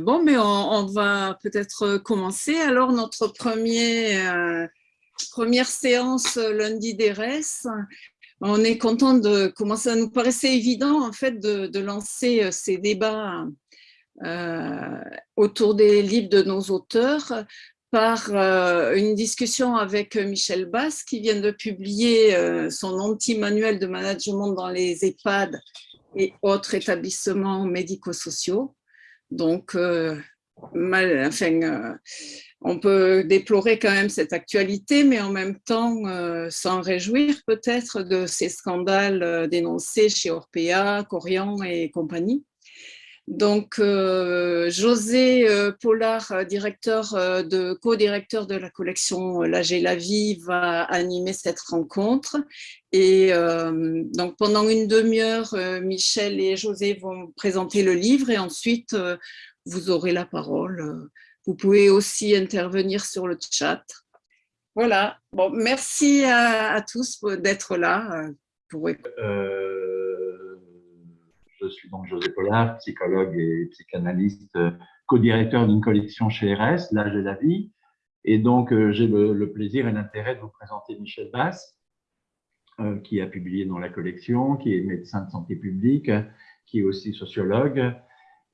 bon, mais on, va peut-être commencer. Alors, notre premier, première séance lundi d'ERES, on est content de commencer. Ça nous paraissait évident, en fait, de, lancer ces débats autour des livres de nos auteurs par une discussion avec Michel Bass qui vient de publier son anti-manuel de management dans les EHPAD et autres établissements médico-sociaux. Donc, euh, enfin, euh, on peut déplorer quand même cette actualité, mais en même temps euh, s'en réjouir peut-être de ces scandales dénoncés chez Orpea, Corian et compagnie. Donc, José Pollard, directeur de, co-directeur de la collection La la vie, va animer cette rencontre. Et donc, pendant une demi-heure, Michel et José vont présenter le livre et ensuite, vous aurez la parole. Vous pouvez aussi intervenir sur le chat. Voilà. Bon, merci à, tous d'être là. Pour... Je suis donc José Pollard, psychologue et psychanalyste, euh, co-directeur d'une collection chez RS, L'âge et la vie. Et donc, euh, j'ai le, plaisir et l'intérêt de vous présenter Michel Bass, euh, qui a publié dans la collection, qui est médecin de santé publique, qui est aussi sociologue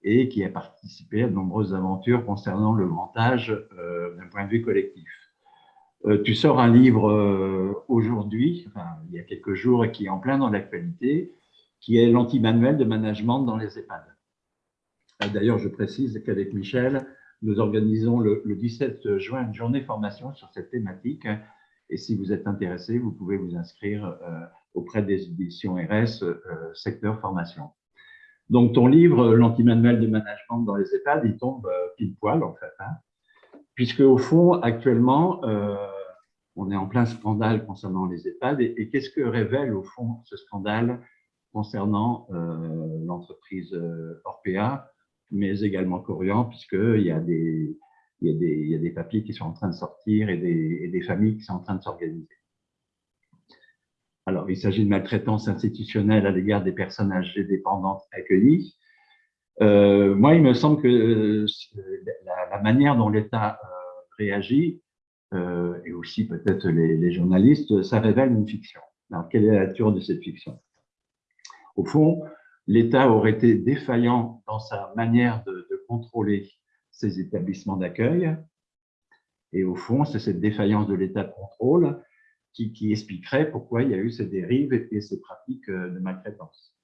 et qui a participé à de nombreuses aventures concernant le grand âge d'un point de vue collectif. tu sors un livre aujourd'hui, il y a quelques jours, qui est en plein dans l'actualité, qui est l'anti-manuel de management dans les EHPAD. Euh, d'ailleurs, je précise qu'avec Michel, nous organisons le, 17 juin une journée formation sur cette thématique. Et si vous êtes intéressé, vous pouvez vous inscrire euh, auprès des éditions RS euh, secteur formation. Donc, ton livre, l'anti-manuel de management dans les EHPAD, il tombe pile poil, en fait. Hein, puisque, au fond, actuellement, on est en plein scandale concernant les EHPAD. et qu'est-ce que révèle, au fond, ce scandale? Concernant euh, l'entreprise euh, Orpea, mais également Corian, puisqu'il y, a des, y papiers qui sont en train de sortir et des, et des familles qui sont en train de s'organiser. Alors, il s'agit de maltraitance institutionnelle à l'égard des personnes âgées dépendantes accueillies. Euh, moi, il me semble que la, manière dont l'État réagit, et aussi peut-être les, les, journalistes, ça révèle une fiction. Alors, quelle est la nature de cette fiction? Au fond, l'État aurait été défaillant dans sa manière de, contrôler ces établissements d'accueil. Et au fond, c'est cette défaillance de l'État de contrôle qui, expliquerait pourquoi il y a eu ces dérives et, ces pratiques euh, de maltraitance.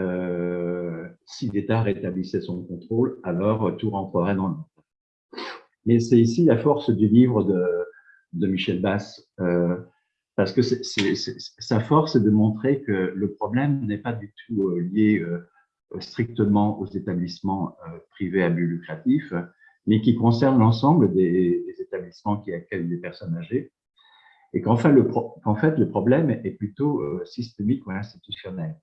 Euh, si l'État rétablissait son contrôle, alors tout rentrerait dans l'ordre. Mais c'est ici la force du livre de, Michel Bass. Euh, parce que sa force est de montrer que le problème n'est pas du tout euh, lié euh, strictement aux établissements euh, privés à but lucratif, mais qui concerne l'ensemble des, établissements qui accueillent des personnes âgées, et qu'en fait, le problème est plutôt systémique ou institutionnel.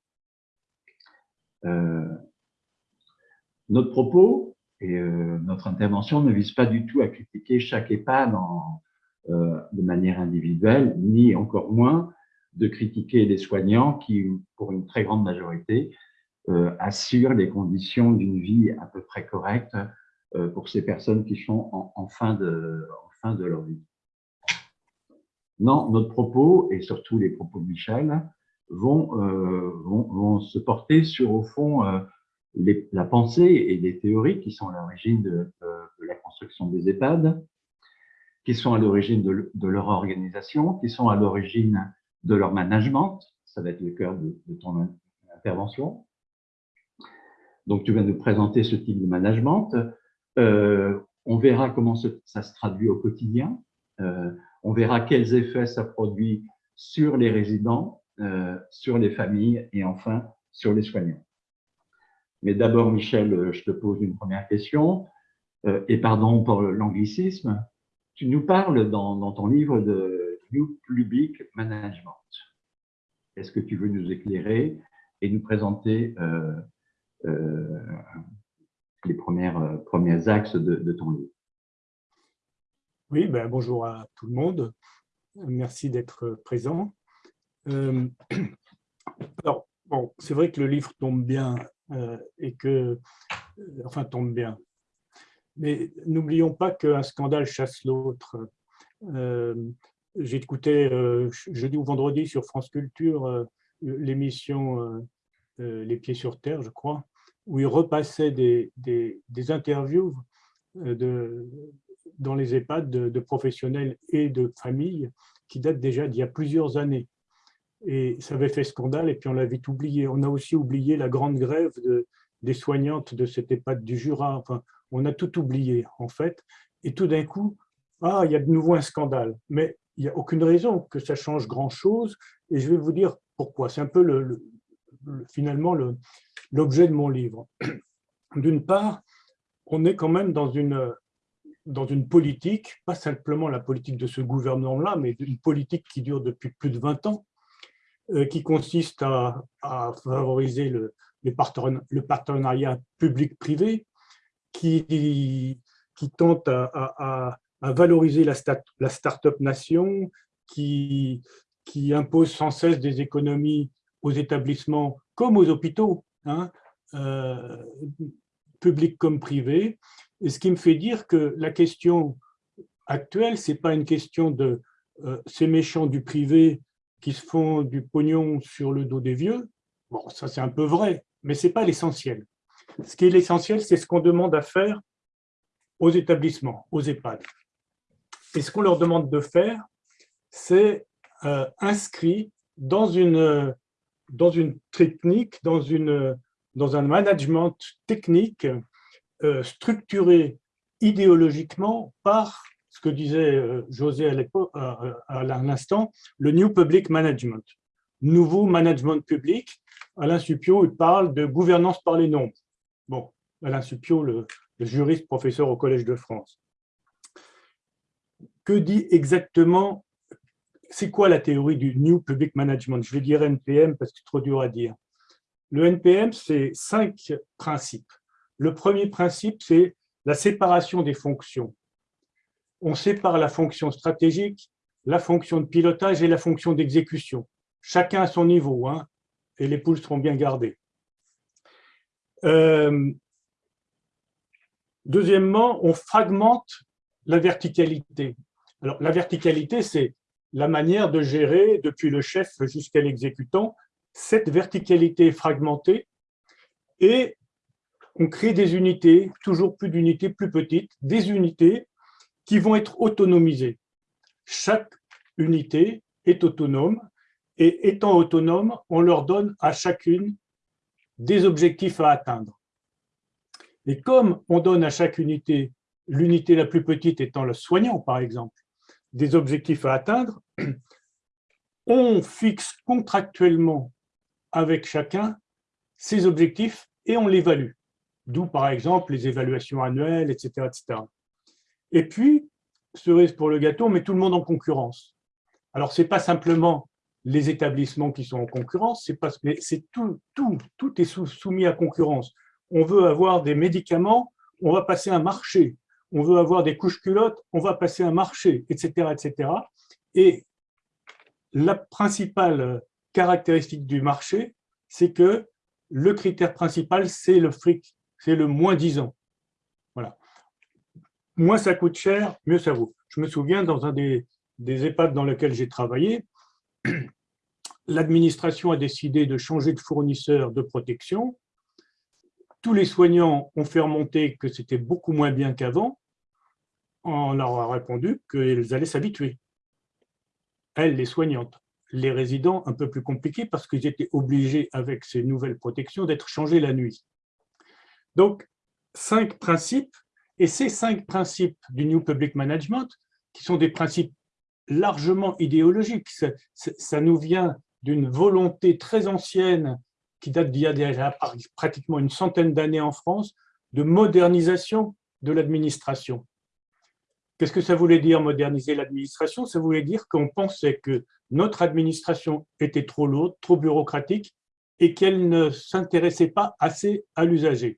notre propos et notre intervention ne vise pas du tout à critiquer chaque EHPAD en, de manière individuelle, ni encore moins de critiquer les soignants qui, pour une très grande majorité, euh, assurent les conditions d'une vie à peu près correcte euh, pour ces personnes qui sont en, fin de, fin de leur vie. Non, notre propos, et surtout les propos de Michel, vont, vont, se porter sur, au fond, la pensée et les théories qui sont à l'origine de, la construction des EHPAD, qui sont à l'origine de, leur organisation, qui sont à l'origine de leur management. Ça va être le cœur de, ton intervention. Donc, tu vas nous présenter ce type de management. Euh, on verra comment ça se traduit au quotidien. Euh, on verra quels effets ça produit sur les résidents, euh, sur les familles et enfin sur les soignants. Mais d'abord, Michel, je te pose une première question. et pardon pour l'anglicisme, tu nous parles dans, ton livre de New Public Management. Est-ce que tu veux nous éclairer et nous présenter euh, euh, les premières, euh, premiers axes de, ton livre? Oui, ben, bonjour à tout le monde. Merci d'être présent. alors, bon, c'est vrai que le livre tombe bien et que enfin tombe bien. Mais n'oublions pas qu'un scandale chasse l'autre. Euh, écouté euh, jeudi ou vendredi sur France Culture euh, l'émission Les Pieds sur Terre, je crois, où il repassait des, des, interviews dans les EHPAD de, professionnels et de familles qui datent déjà d'il y a plusieurs années. Et ça avait fait scandale et puis on l'a vite oublié. On a aussi oublié la grande grève de, des soignantes de cette EHPAD du Jura. Enfin, on a tout oublié en fait. Et tout d'un coup, ah, il y a de nouveau un scandale. Mais il n'y a aucune raison que ça change grand-chose. Et je vais vous dire pourquoi. C'est un peu le, finalement l'objet de mon livre. D'une part, on est quand même dans une, dans une politique, pas simplement la politique de ce gouvernement-là, mais une politique qui dure depuis plus de 20 ans, euh, qui consiste à, favoriser le partenariat public-privé, qui, qui tente à, valoriser la, la start-up nation, qui, qui impose sans cesse des économies aux établissements comme aux hôpitaux, hein, euh, publics comme privés. Ce qui me fait dire que la question actuelle, ce n'est pas une question de euh, ces méchants du privé qui se font du pognon sur le dos des vieux. Bon, ça c'est un peu vrai, mais ce n'est pas l'essentiel. Ce qui est l'essentiel, c'est ce qu'on demande à faire aux établissements, aux EHPAD. Et ce qu'on leur demande de faire, c'est euh, inscrit dans une, dans une technique, dans, une, dans un management technique euh, structuré idéologiquement par ce que disait euh, José à, l'instant, le New Public Management, nouveau management public. Alain Supio il parle de gouvernance par les nombres. Bon, Alain Supio, le juriste professeur au Collège de France que dit exactement, c'est quoi la théorie du New Public Management? Je vais dire NPM parce que c'est trop dur à dire. Le NPM, c'est cinq principes. Le premier principe, c'est la séparation des fonctions. On sépare la fonction stratégique, la fonction de pilotage et la fonction d'exécution. Chacun à son niveau, hein, et les poules seront bien gardées. Euh, deuxièmement, on fragmente la verticalité. Alors, la verticalité, c'est la manière de gérer, depuis le chef jusqu'à l'exécutant, cette verticalité fragmentée et on crée des unités, toujours plus d'unités plus petites, des unités qui vont être autonomisées. Chaque unité est autonome et étant autonome, on leur donne à chacune des objectifs à atteindre. Et comme on donne à chaque unité, l'unité la plus petite étant le soignant par exemple, des objectifs à atteindre, on fixe contractuellement avec chacun ces objectifs et on l'évalue. D'où, par exemple, les évaluations annuelles, etc. etc. Et puis, cerise pour le gâteau, on met tout le monde en concurrence. Alors, ce n'est pas simplement les établissements qui sont en concurrence, c'est tout, tout, tout est soumis à concurrence. On veut avoir des médicaments, on va passer un marché on veut avoir des couches culottes, on va passer un marché, etc. etc. Et la principale caractéristique du marché, c'est que le critère principal, c'est le fric, c'est le moins 10 ans. Voilà. Moins ça coûte cher, mieux ça vaut. Je me souviens, dans un des, des EHPAD dans lequel j'ai travaillé, l'administration a décidé de changer de fournisseur de protection tous les soignants ont fait remonter que c'était beaucoup moins bien qu'avant, on leur a répondu qu'elles allaient s'habituer. Elles, les soignantes. Les résidents, un peu plus compliqués parce qu'ils étaient obligés, avec ces nouvelles protections, d'être changés la nuit. Donc, cinq principes, et ces cinq principes du New Public Management, qui sont des principes largement idéologiques, ça nous vient d'une volonté très ancienne qui date d'il y a pratiquement une centaine d'années en France, de modernisation de l'administration. Qu'est-ce que ça voulait dire moderniser l'administration? Ça voulait dire qu'on pensait que notre administration était trop lourde, trop bureaucratique et qu'elle ne s'intéressait pas assez à l'usager.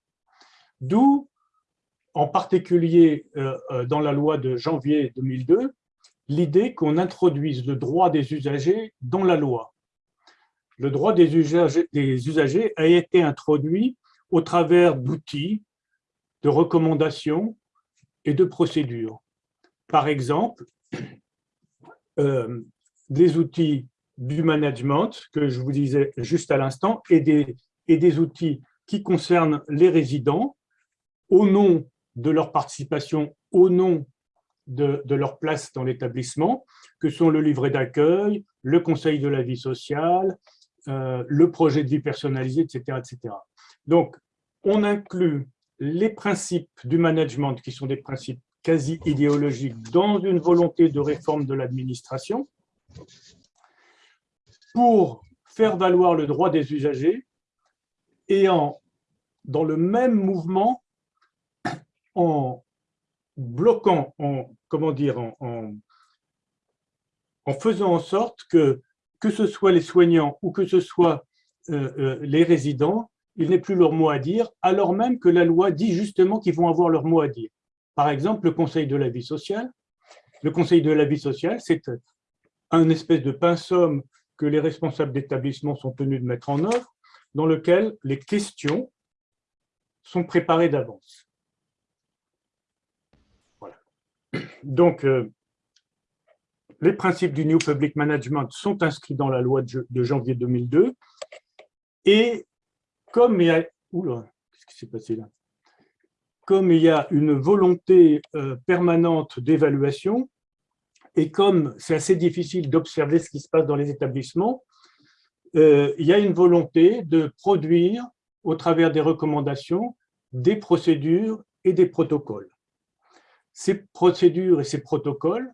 D'où, en particulier euh, euh, dans la loi de janvier 2002, l'idée qu'on introduise le droit des usagers dans la loi le droit des usagers, a été introduit au travers d'outils de recommandations et de procédures. Par exemple, euh, des outils du management, que je vous disais juste à l'instant, et des, et des outils qui concernent les résidents au nom de leur participation, au nom de, leur place dans l'établissement, que sont le livret d'accueil, le conseil de la vie sociale, euh, le projet de vie personnalisé, etc., etc. Donc, on inclut les principes du management, qui sont des principes quasi idéologiques, dans une volonté de réforme de l'administration, pour faire valoir le droit des usagers et en, dans le même mouvement, en bloquant, en, comment dire, en, faisant en sorte que, que ce soit les soignants ou que ce soit euh, euh, les résidents, ils n'aient plus leur mot à dire, alors même que la loi dit justement qu'ils vont avoir leur mot à dire. Par exemple, le Conseil de la vie sociale. Le Conseil de la vie sociale, c'est un espèce de pinceau que les responsables d'établissement sont tenus de mettre en œuvre, dans lequel les questions sont préparées d'avance. Donc, euh, les principes du New Public Management sont inscrits dans la loi de janvier 2002. Et comme il y a... une volonté euh, permanente d'évaluation, et comme c'est assez difficile d'observer ce qui se passe dans les établissements, euh, il y a une volonté de produire, au travers des recommandations, des procédures et des protocoles. Ces procédures et ces protocoles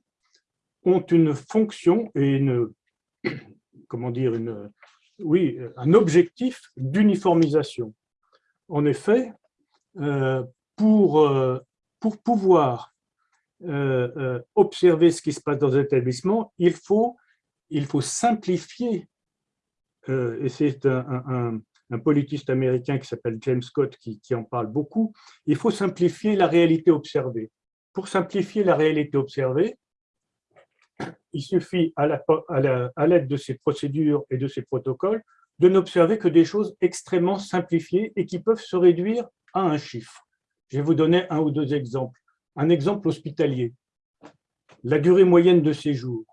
ont une fonction et une, comment dire, une, oui, un objectif d'uniformisation. En effet, euh, pour, euh, pour pouvoir euh, observer ce qui se passe dans un établissement, il faut, il faut simplifier, et c'est un, politiste américain qui s'appelle James Scott qui en parle beaucoup, il faut simplifier la réalité observée. Pour simplifier la réalité observée, il suffit, à l'aide de ces procédures et de ces protocoles, de n'observer que des choses extrêmement simplifiées et qui peuvent se réduire à un chiffre. Je vais vous donner un ou deux exemples. Un exemple hospitalier. La durée moyenne de séjour.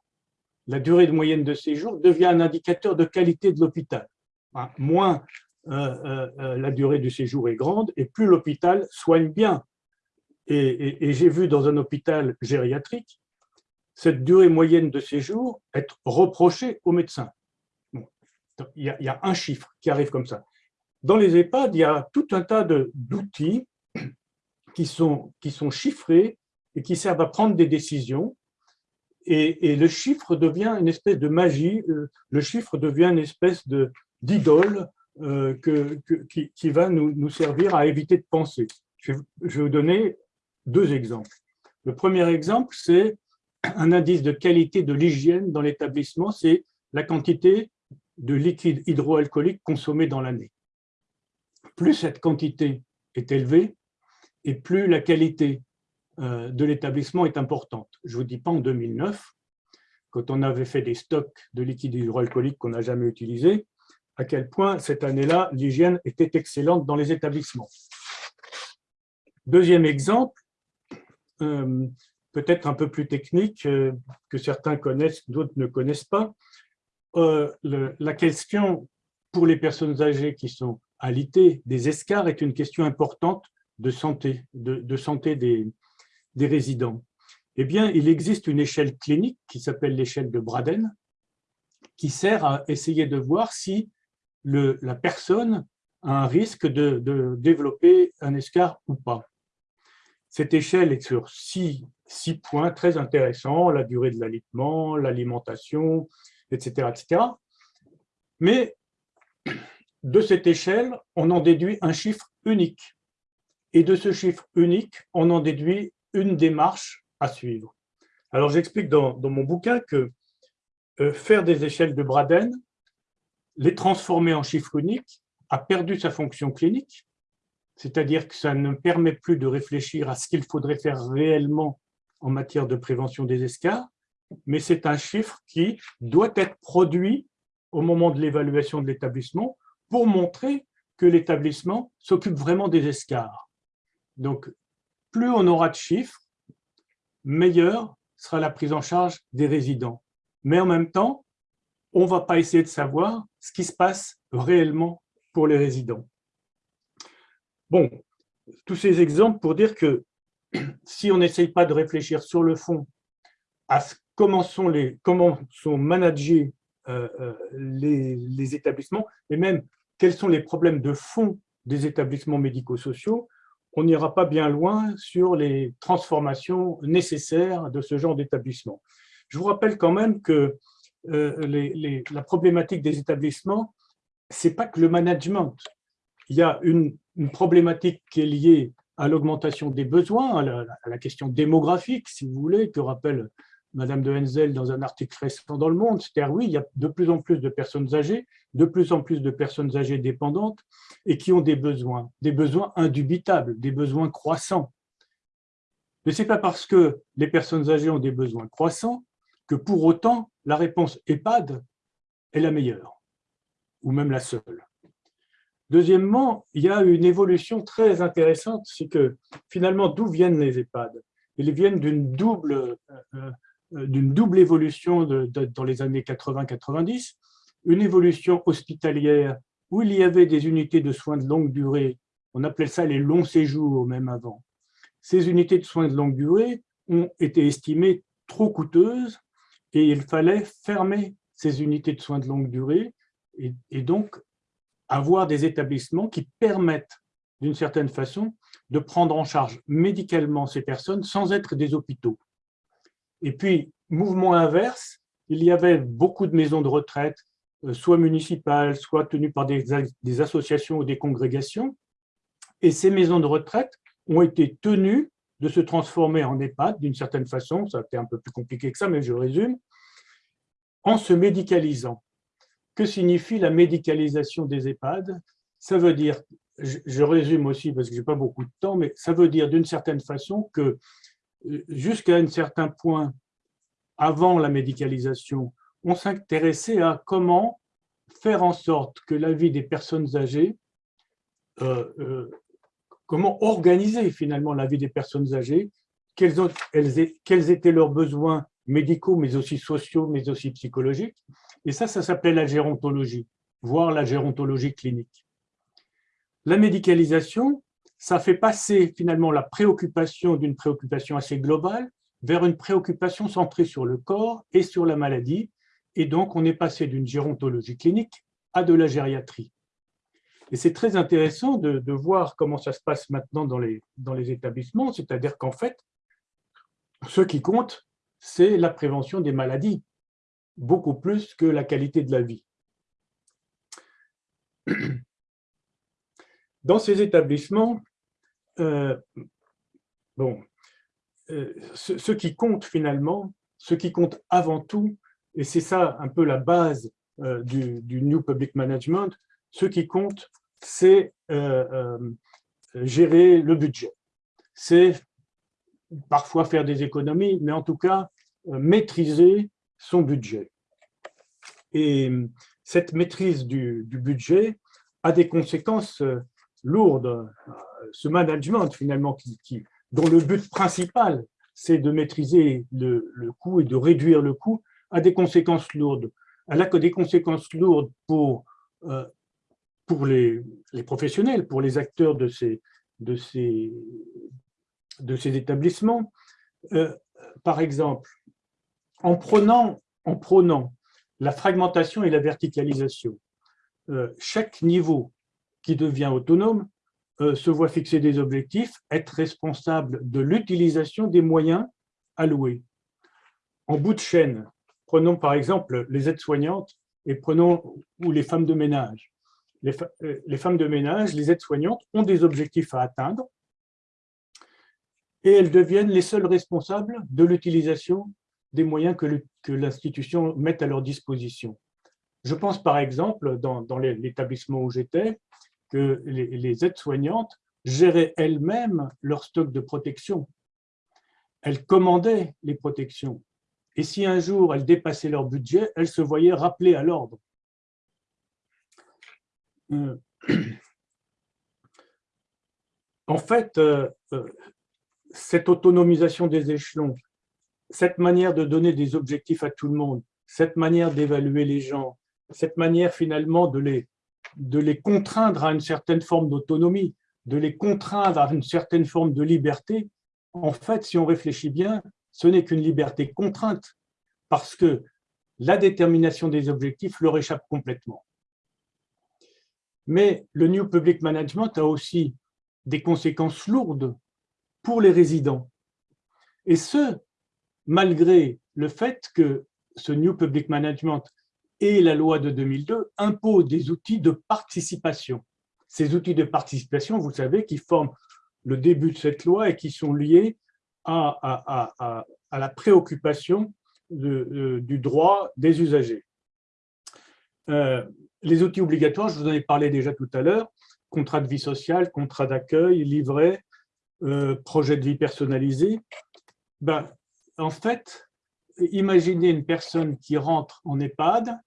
La durée moyenne de séjour devient un indicateur de qualité de l'hôpital. Hein, moins euh, euh, euh, la durée du séjour est grande et plus l'hôpital soigne bien et, j'ai vu dans un hôpital gériatrique cette durée moyenne de séjour être reprochée aux médecins. il, y a, un chiffre qui arrive comme ça. Dans les EHPAD, il y a tout un tas d'outils qui sont, qui sont chiffrés et qui servent à prendre des décisions. Et, le chiffre devient une espèce de magie, euh, le chiffre devient une espèce d'idole euh, qui, va nous, servir à éviter de penser. Je vais vous donner deux exemples. Le premier exemple, c'est un indice de qualité de l'hygiène dans l'établissement, c'est la quantité de liquide hydroalcoolique consommé dans l'année. Plus cette quantité est élevée, et plus la qualité euh, de l'établissement est importante. Je ne vous dis pas en 2009, quand on avait fait des stocks de liquide hydroalcoolique qu'on n'a jamais utilisé, à quel point cette année-là, l'hygiène était excellente dans les établissements. Deuxième exemple, peut-être un peu plus technique, euh, que certains connaissent, d'autres ne connaissent pas. Euh, la question pour les personnes âgées qui sont alitées des escars est une question importante de santé, de, santé des, résidents. Eh bien, il existe une échelle clinique qui s'appelle l'échelle de Braden, qui sert à essayer de voir si la personne a un risque de, de développer un escar ou pas. Cette échelle est sur six, points très intéressants, la durée de l'alitement, l'alimentation, etc., etc. Mais de cette échelle, on en déduit un chiffre unique. Et de ce chiffre unique, on en déduit une démarche à suivre. Alors, j'explique dans, mon bouquin que euh, faire des échelles de Braden, les transformer en chiffre unique, a perdu sa fonction clinique, c'est-à-dire que ça ne permet plus de réfléchir à ce qu'il faudrait faire réellement en matière de prévention des escars, mais c'est un chiffre qui doit être produit au moment de l'évaluation de l'établissement pour montrer que l'établissement s'occupe vraiment des escars. Donc, plus on aura de chiffres, meilleure sera la prise en charge des résidents. Mais en même temps, on ne va pas essayer de savoir ce qui se passe réellement pour les résidents. Bon, tous ces exemples pour dire que si on n'essaye pas de réfléchir sur le fond à comment sont, les, comment sont managés euh, euh, les, établissements, et même quels sont les problèmes de fond des établissements médico-sociaux, on n'ira pas bien loin sur les transformations nécessaires de ce genre d'établissement. Je vous rappelle quand même que euh, la problématique des établissements, c'est pas que le management. Il y a une, problématique qui est liée à l'augmentation des besoins, à la, question démographique, si vous voulez, que rappelle Madame de Henzel dans un article récent dans Le Monde, c'est-à-dire oui, il y a de plus en plus de personnes âgées, de plus en plus de personnes âgées dépendantes et qui ont des besoins, des besoins indubitables, des besoins croissants. Mais ce n'est pas parce que les personnes âgées ont des besoins croissants que pour autant la réponse EHPAD est la meilleure, ou même la seule. Deuxièmement, il y a une évolution très intéressante, c'est que finalement, d'où viennent les EHPAD? Ils viennent d'une double euh, euh, double évolution dans les années 80-90, une évolution hospitalière où il y avait des unités de soins de longue durée, on appelait ça les longs séjours même avant. Ces unités de soins de longue durée ont été estimées trop coûteuses et il fallait fermer ces unités de soins de longue durée. Et donc avoir des établissements qui permettent d'une certaine façon de prendre en charge médicalement ces personnes sans être des hôpitaux. Et puis, mouvement inverse, il y avait beaucoup de maisons de retraite, euh, soit municipales, soit tenues par des, associations ou des congrégations. Et ces maisons de retraite ont été tenues de se transformer en EHPAD d'une certaine façon, ça a été un peu plus compliqué que ça, mais je résume, en se médicalisant. Que signifie la médicalisation des EHPAD? Ça veut dire, je résume aussi parce que je n'ai pas beaucoup de temps, mais ça veut dire d'une certaine façon que jusqu'à un certain point, avant la médicalisation, on s'intéressait à comment faire en sorte que la vie des personnes âgées, euh, euh, comment organiser finalement la vie des personnes âgées, quels étaient leurs besoins médicaux, mais aussi sociaux, mais aussi psychologiques. Et ça, ça s'appelait la gérontologie, voire la gérontologie clinique. La médicalisation, ça fait passer finalement la préoccupation d'une préoccupation assez globale vers une préoccupation centrée sur le corps et sur la maladie. Et donc, on est passé d'une gérontologie clinique à de la gériatrie. Et c'est très intéressant de, voir comment ça se passe maintenant dans les, dans les établissements, c'est-à-dire qu'en fait, ce qui compte, c'est la prévention des maladies, beaucoup plus que la qualité de la vie. Dans ces établissements, euh, bon, euh, ce, qui compte finalement, ce qui compte avant tout, et c'est ça un peu la base euh, du, New Public Management, ce qui compte, c'est gérer le budget. C'est parfois faire des économies, mais en tout cas, maîtriser son budget. Et cette maîtrise du, budget a des conséquences lourde, ce management finalement qui, dont le but principal c'est de maîtriser le, coût et de réduire le coût, a des conséquences lourdes. Elle a que des conséquences lourdes pour, euh, pour les, professionnels, pour les acteurs de ces, de ces, de ces établissements. Euh, par exemple, en prenant, en la fragmentation et la verticalisation, euh, chaque niveau qui devient autonome euh, se voit fixer des objectifs, être responsable de l'utilisation des moyens alloués. En bout de chaîne, prenons par exemple les aides-soignantes et prenons ou les femmes de ménage. Les, euh, les femmes de ménage, les aides-soignantes ont des objectifs à atteindre et elles deviennent les seules responsables de l'utilisation des moyens que l'institution met à leur disposition. Je pense par exemple, dans, l'établissement où j'étais, que les, aides-soignantes géraient elles-mêmes leur stock de protection. Elles commandaient les protections. Et si un jour elles dépassaient leur budget, elles se voyaient rappelées à l'ordre. Euh, en fait, euh, euh, cette autonomisation des échelons, cette manière de donner des objectifs à tout le monde, cette manière d'évaluer les gens, cette manière finalement de les, de les contraindre à une certaine forme d'autonomie, de les contraindre à une certaine forme de liberté, en fait, si on réfléchit bien, ce n'est qu'une liberté contrainte, parce que la détermination des objectifs leur échappe complètement. Mais le New Public Management a aussi des conséquences lourdes pour les résidents. Et ce, malgré le fait que ce New Public Management et la loi de 2002 imposent des outils de participation. Ces outils de participation, vous savez, qui forment le début de cette loi et qui sont liés à, la préoccupation du droit des usagers. Euh, les outils obligatoires, je vous en ai parlé déjà tout à l'heure, contrat de vie sociale, contrat d'accueil, livret, euh, projet de vie personnalisé. Ben, en fait, imaginez une personne qui rentre en EHPAD,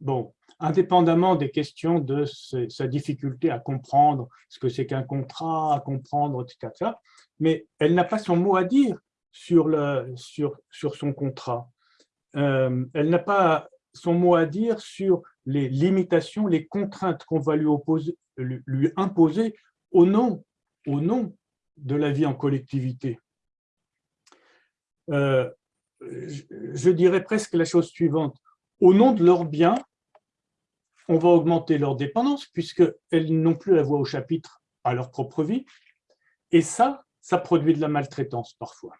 bon, indépendamment des questions de sa difficulté à comprendre ce que c'est qu'un contrat, à comprendre, etc., mais elle n'a pas son mot à dire sur, le, sur, sur son contrat. Euh, elle n'a pas son mot à dire sur les limitations, les contraintes qu'on va lui, opposer, lui, imposer au nom, au nom de la vie en collectivité. Euh, je, dirais presque la chose suivante. Au nom de leurs biens, on va augmenter leur dépendance puisqu'elles n'ont plus la voix au chapitre à leur propre vie. Et ça, ça produit de la maltraitance parfois.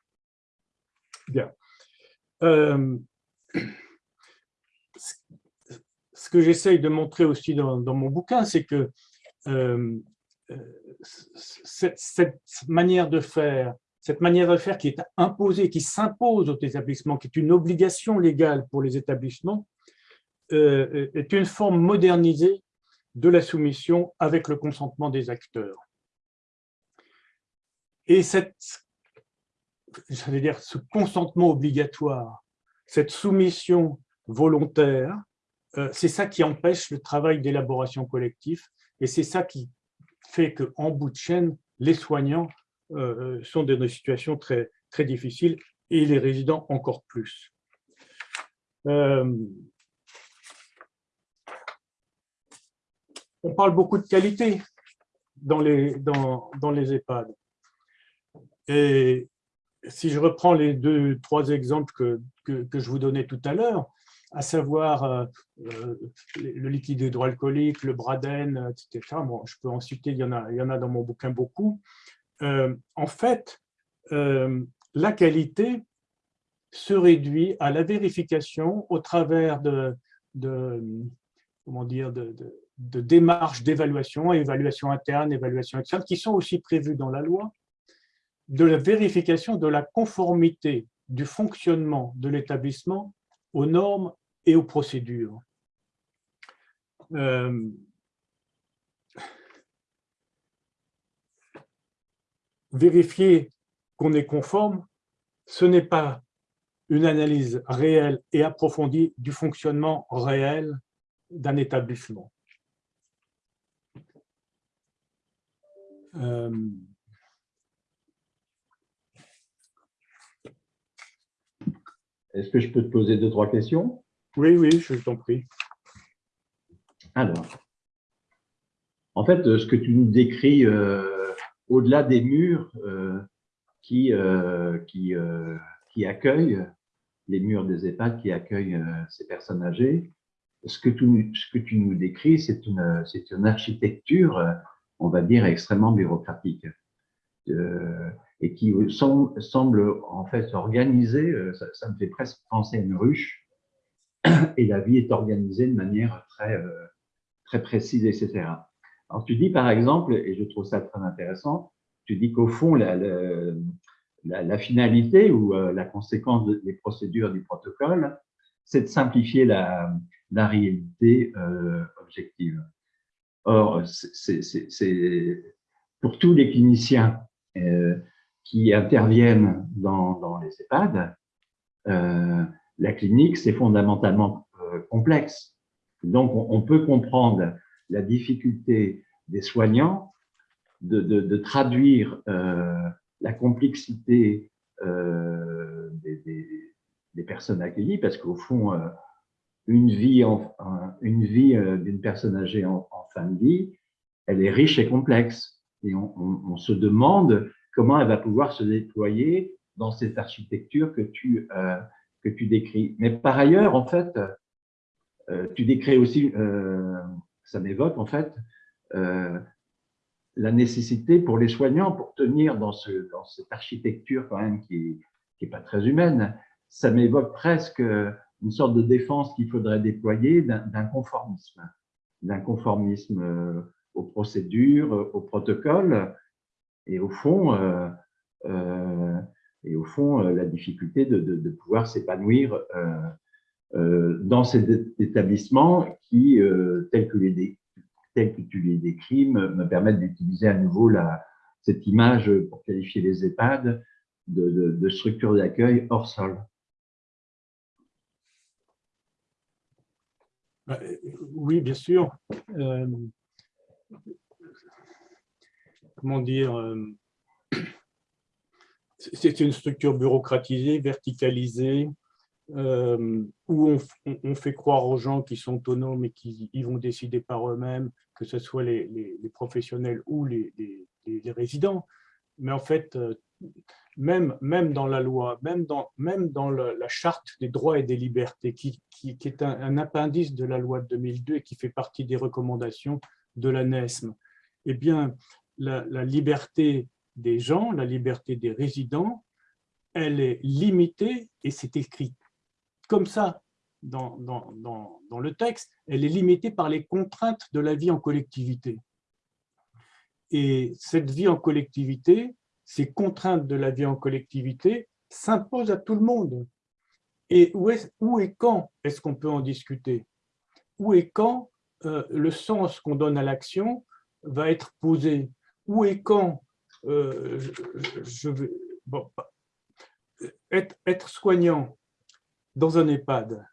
Bien. Euh, ce que j'essaye de montrer aussi dans, mon bouquin, c'est que euh, cette, manière de faire, cette manière de faire qui est imposée, qui s'impose aux établissements, qui est une obligation légale pour les établissements, euh, est une forme modernisée de la soumission avec le consentement des acteurs. Et cette, dire, ce consentement obligatoire, cette soumission volontaire, euh, c'est ça qui empêche le travail d'élaboration collectif et c'est ça qui fait qu'en bout de chaîne, les soignants euh, euh, sont dans des situations très, très difficiles et les résidents encore plus. on parle beaucoup de qualité dans les, dans, dans les EHPAD. Et si je reprends les deux, trois exemples que, que, que je vous donnais tout à l'heure, à savoir euh, euh, le liquide hydroalcoolique, le braden, etc. Bon, je peux en citer, il y en a, il y en a dans mon bouquin beaucoup. Euh, en fait, la qualité se réduit à la vérification au travers de, comment dire, de démarches d'évaluation, évaluation interne, évaluation externe, qui sont aussi prévues dans la loi, de la vérification de la conformité du fonctionnement de l'établissement aux normes et aux procédures. Euh, vérifier qu'on est conforme, ce n'est pas une analyse réelle et approfondie du fonctionnement réel d'un établissement. Euh, Est-ce que je peux te poser deux, trois questions? Oui, oui, je t'en prie. Alors, en fait, ce que tu nous décris euh, au-delà des murs euh, qui, euh, qui, accueillent, les murs des EHPAD qui accueillent ces personnes âgées, ce que tu, nous décris, c'est une, architecture, on va dire, extrêmement bureaucratique et qui semble, en fait organisée, ça, me fait presque penser à une ruche, et la vie est organisée de manière euh, très précise, etc. Alors, tu dis par exemple, et je trouve ça très intéressant, tu dis qu'au fond, la, finalité ou euh, la conséquence des procédures du protocole, c'est de simplifier la, réalité euh, objective. Or, c'est pour tous les cliniciens qui interviennent dans, les EHPAD, la clinique, c'est fondamentalement euh, complexe. Donc, on, peut comprendre la difficulté des soignants de, traduire la complexité des, des, personnes accueillies, parce qu'au fond, une vie, en, une vie d'une personne âgée en, fin de vie, elle est riche et complexe. Et on, se demande comment elle va pouvoir se déployer dans cette architecture que tu, que tu décris. Mais par ailleurs, en fait, euh, tu décris aussi, euh, ça m'évoque en fait, euh, la nécessité pour les soignants, pour tenir dans, ce, dans cette architecture quand même qui n'est pas très humaine, ça m'évoque presque une sorte de défense qu'il faudrait déployer d'un conformisme, d'un conformisme aux procédures, aux protocoles, et au fond, euh, et au fond la difficulté de, pouvoir s'épanouir euh, dans cet établissement qui, euh, tel que, tu les décris, me, me permettent d'utiliser à nouveau cette image pour qualifier les EHPAD de, de, de structure d'accueil hors sol. Bah, oui, bien sûr. Euh, comment dire euh, C'est une structure bureaucratisée, verticalisée, euh, où on, fait croire aux gens qui sont autonomes et qui ils vont décider par eux-mêmes, que ce soit les, professionnels ou les, résidents. Mais en fait, euh, même, dans la loi, même dans, la charte des droits et des libertés, qui, est un, appendice de la loi de 2002 et qui fait partie des recommandations de la NESM, eh bien, la liberté des gens, la liberté des résidents, elle est limitée, et c'est écrit comme ça dans, dans, le texte, elle est limitée par les contraintes de la vie en collectivité. Et cette vie en collectivité, ces contraintes de la vie en collectivité s'imposent à tout le monde. Et où, est, où et quand est-ce qu'on peut en discuter? Où et quand euh, le sens qu'on donne à l'action va être posé? Où et quand euh, je, vais, bon, être, être soignant, dans un EHPAD,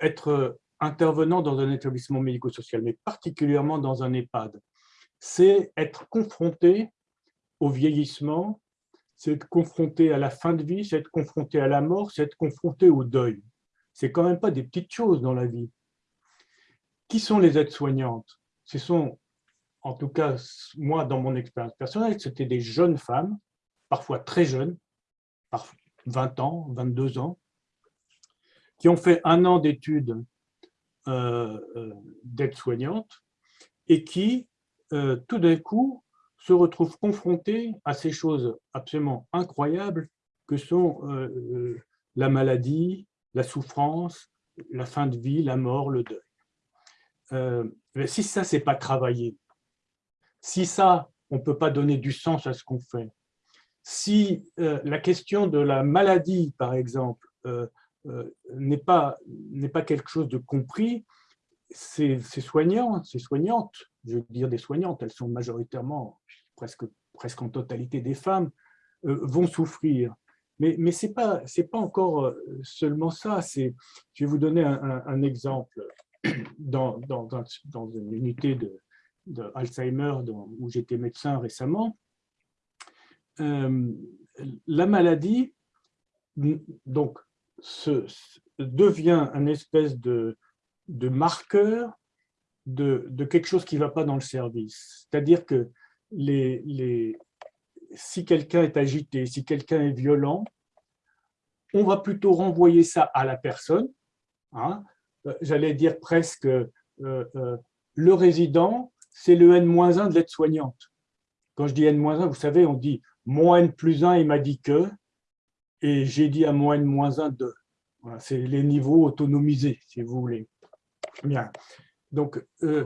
être intervenant dans un établissement médico-social, mais particulièrement dans un EHPAD, c'est être confronté au vieillissement, c'est être confronté à la fin de vie, c'est être confronté à la mort, c'est être confronté au deuil. C'est quand même pas des petites choses dans la vie. Qui sont les aides-soignantes? Ce sont, en tout cas, moi, dans mon expérience personnelle, c'était des jeunes femmes, parfois très jeunes, parfois 20 ans, 22 ans, qui ont fait un an d'études euh, euh, d'aide-soignante et qui, euh, tout d'un coup, se retrouvent confrontés à ces choses absolument incroyables que sont la maladie, la souffrance, la fin de vie, la mort, le deuil. si ça, c'est pas travaillé, si ça, on ne peut pas donner du sens à ce qu'on fait, si la question de la maladie, par exemple, n'est pas, pas quelque chose de compris, ces, soignants, ces soignantes, je veux dire des soignantes, elles sont majoritairement, presque, presque en totalité des femmes, euh, vont souffrir. Mais, mais ce n'est pas, pas encore euh, seulement ça. Je vais vous donner un, exemple. Dans, dans, une unité de, où j'étais médecin récemment, la maladie, donc devient un espèce de, de marqueur de, de, quelque chose qui ne va pas dans le service. C'est-à-dire que les, les, si quelqu'un est agité, si quelqu'un est violent, on va plutôt renvoyer ça à la personne. Hein. J'allais dire presque euh, euh, le résident, c'est le N-1 de l'aide-soignante. Quand je dis N-1, vous savez, on dit moins N plus 1, il m'a dit que, et j'ai dit à moins n moins 1 2. Voilà, c'est les niveaux autonomisés, si vous voulez. Bien. Donc, euh,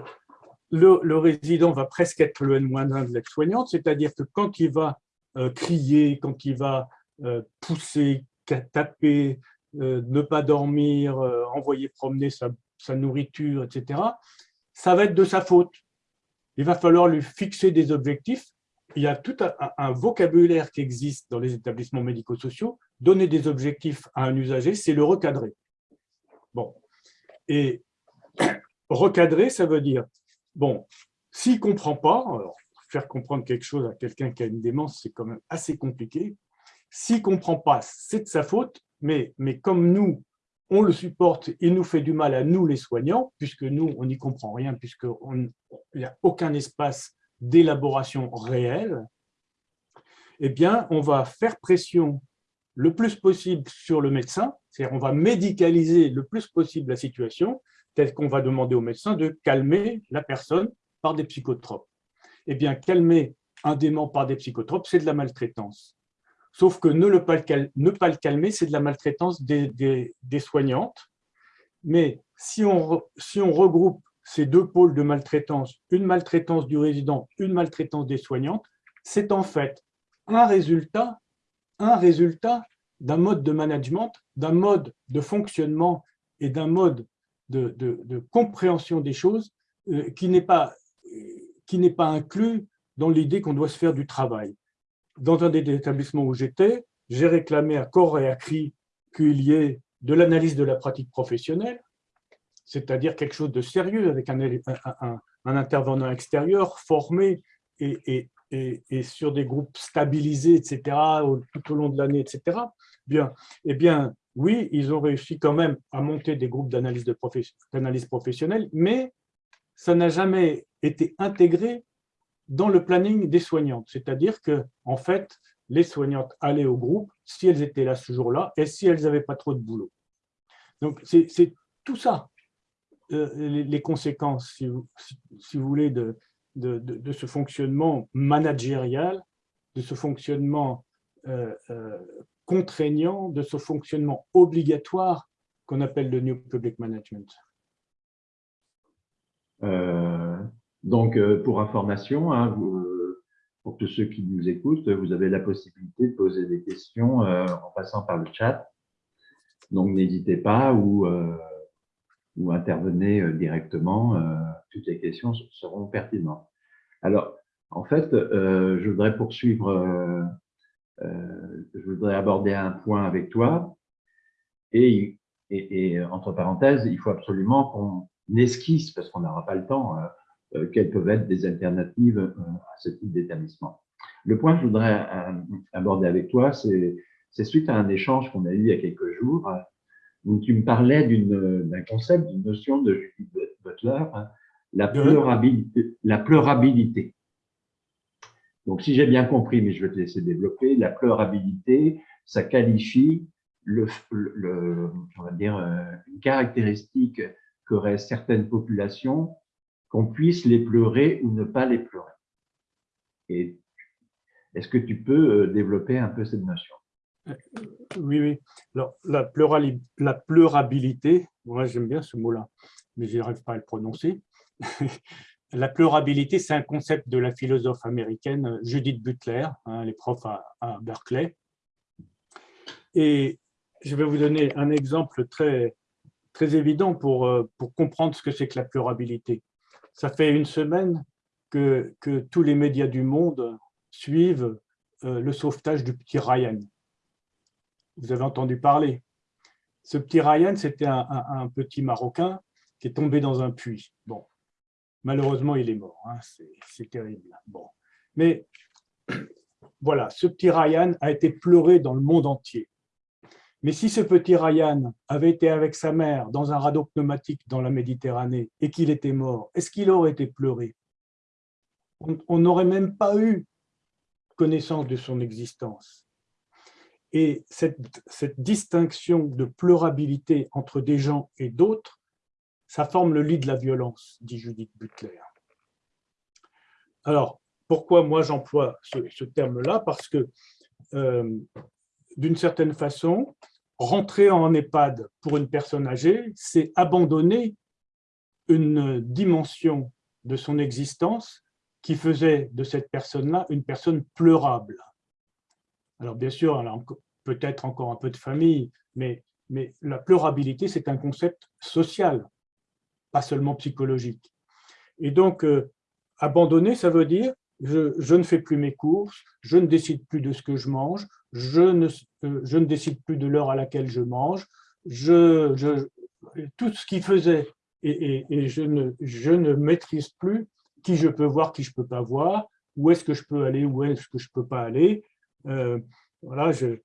le, résident va presque être le N-1 de l'aide-soignante, c'est-à-dire que quand il va euh, crier, quand il va euh, pousser, taper, ne pas dormir, envoyer promener sa, sa nourriture, etc., ça va être de sa faute. Il va falloir lui fixer des objectifs il y a tout un, vocabulaire qui existe dans les établissements médico-sociaux. Donner des objectifs à un usager, c'est le recadrer. Bon. Et recadrer, ça veut dire, bon, s'il ne comprend pas, faire comprendre quelque chose à quelqu'un qui a une démence, c'est quand même assez compliqué. S'il ne comprend pas, c'est de sa faute, mais, mais comme nous, on le supporte, il nous fait du mal à nous les soignants, puisque nous, on n'y comprend rien, puisqu'il n'y a aucun espace d'élaboration réelle, eh bien, on va faire pression le plus possible sur le médecin, c'est-à-dire on va médicaliser le plus possible la situation, tel qu'on va demander au médecin de calmer la personne par des psychotropes. Eh bien, calmer un dément par des psychotropes, c'est de la maltraitance. Sauf que ne, pas, le calmer, c'est de la maltraitance des, soignantes. Mais si on regroupe ces deux pôles de maltraitance, une maltraitance du résident, une maltraitance des soignantes, c'est en fait un résultat, un résultat d'un mode de management, d'un mode de fonctionnement et d'un mode de, compréhension des choses euh, qui n'est pas, pas inclus dans l'idée qu'on doit se faire du travail. Dans un des établissements où j'étais, j'ai réclamé à corps et à cri qu'il y ait de l'analyse de la pratique professionnelle, c'est-à-dire quelque chose de sérieux avec un, intervenant extérieur formé et, sur des groupes stabilisés, etc., tout au long de l'année, etc. Bien, eh bien, oui, ils ont réussi quand même à monter des groupes d'analyse de professionnelle, mais ça n'a jamais été intégré dans le planning des soignantes. C'est-à-dire que, en fait, les soignantes allaient au groupe si elles étaient là ce jour-là et si elles n'avaient pas trop de boulot. Donc, c'est tout ça, les, conséquences, si vous, voulez, de, ce fonctionnement managérial, de ce fonctionnement euh, euh, contraignant de ce fonctionnement obligatoire qu'on appelle le New Public Management. Euh, donc, euh, pour information, hein, euh, pour tous ceux qui nous écoutent, vous avez la possibilité de poser des questions en passant par le chat. Donc, n'hésitez pas ou, ou intervenez directement. toutes les questions seront pertinentes. Alors, en fait, je voudrais poursuivre euh, je voudrais aborder un point avec toi. Et, et, entre parenthèses, il faut absolument qu'on esquisse, parce qu'on n'aura pas le temps, euh, euh, quelles peuvent être des alternatives à ce type d'établissement. Le point que je voudrais aborder avec toi, c'est suite à un échange qu'on a eu il y a quelques jours, où tu me parlais d'un concept, d'une notion de Judith Butler, hein, la pleurabilité. La pleurabilité. Donc, si j'ai bien compris, mais je vais te laisser développer, la pleurabilité, ça qualifie le, on va dire, euh, une caractéristique qu'auraient certaines populations, qu'on puisse les pleurer ou ne pas les pleurer. Et est-ce que tu peux euh, développer un peu cette notion? Oui, oui. Alors, la, la pleurabilité, moi j'aime bien ce mot-là, mais je n'arrive pas à le prononcer. La pleurabilité, c'est un concept de la philosophe américaine Judith Butler, hein, les profs à, Berkeley. Et je vais vous donner un exemple très, très évident pour, euh, pour comprendre ce que c'est que la pleurabilité. Ça fait une semaine que, que tous les médias du monde suivent euh, le sauvetage du petit Ryan. Vous avez entendu parler. Ce petit Ryan, c'était un, petit Marocain qui est tombé dans un puits. Bon, Malheureusement, il est mort. Hein, c'est terrible. Bon. Mais voilà, ce petit Ryan a été pleuré dans le monde entier. Mais si ce petit Ryan avait été avec sa mère dans un radeau pneumatique dans la Méditerranée et qu'il était mort, est-ce qu'il aurait été pleuré? On n'aurait même pas eu connaissance de son existence. Et cette, distinction de pleurabilité entre des gens et d'autres ça forme le lit de la violence, dit Judith Butler. Alors, pourquoi moi j'emploie ce, terme-là? Parce que, euh, d'une certaine façon, rentrer en EHPAD pour une personne âgée, c'est abandonner une dimension de son existence qui faisait de cette personne-là une personne pleurable. Alors bien sûr, peut-être encore un peu de famille, mais, mais la pleurabilité, c'est un concept social pas seulement psychologique. Et donc, euh, abandonner, ça veut dire je, je, ne fais plus mes courses, je ne décide plus de ce que je mange, je ne, euh, je ne décide plus de l'heure à laquelle je mange, je, je, tout ce qui faisait, et, et, je, ne, je ne maîtrise plus qui je peux voir, qui je ne peux pas voir, où est-ce que je peux aller, où est-ce que je ne peux pas aller. Euh, voilà, je,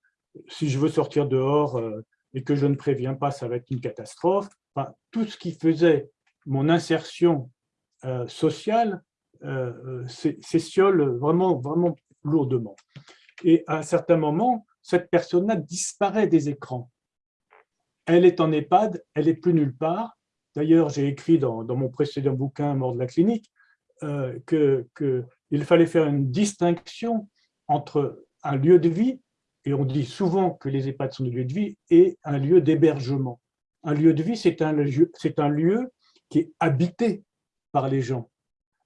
si je veux sortir dehors euh, et que je ne préviens pas, ça va être une catastrophe. Tout ce qui faisait mon insertion euh, sociale s'essiole vraiment, vraiment lourdement. Et à un certain moment, cette personne-là disparaît des écrans. Elle est en EHPAD, elle n'est plus nulle part. D'ailleurs, j'ai écrit dans, mon précédent bouquin « Mort de la clinique euh, qu'il fallait faire une distinction entre un lieu de vie, et on dit souvent que les EHPAD sont des lieux de vie, et un lieu d'hébergement. Un lieu de vie, c'est un, lieu, un lieu qui est habité par les gens.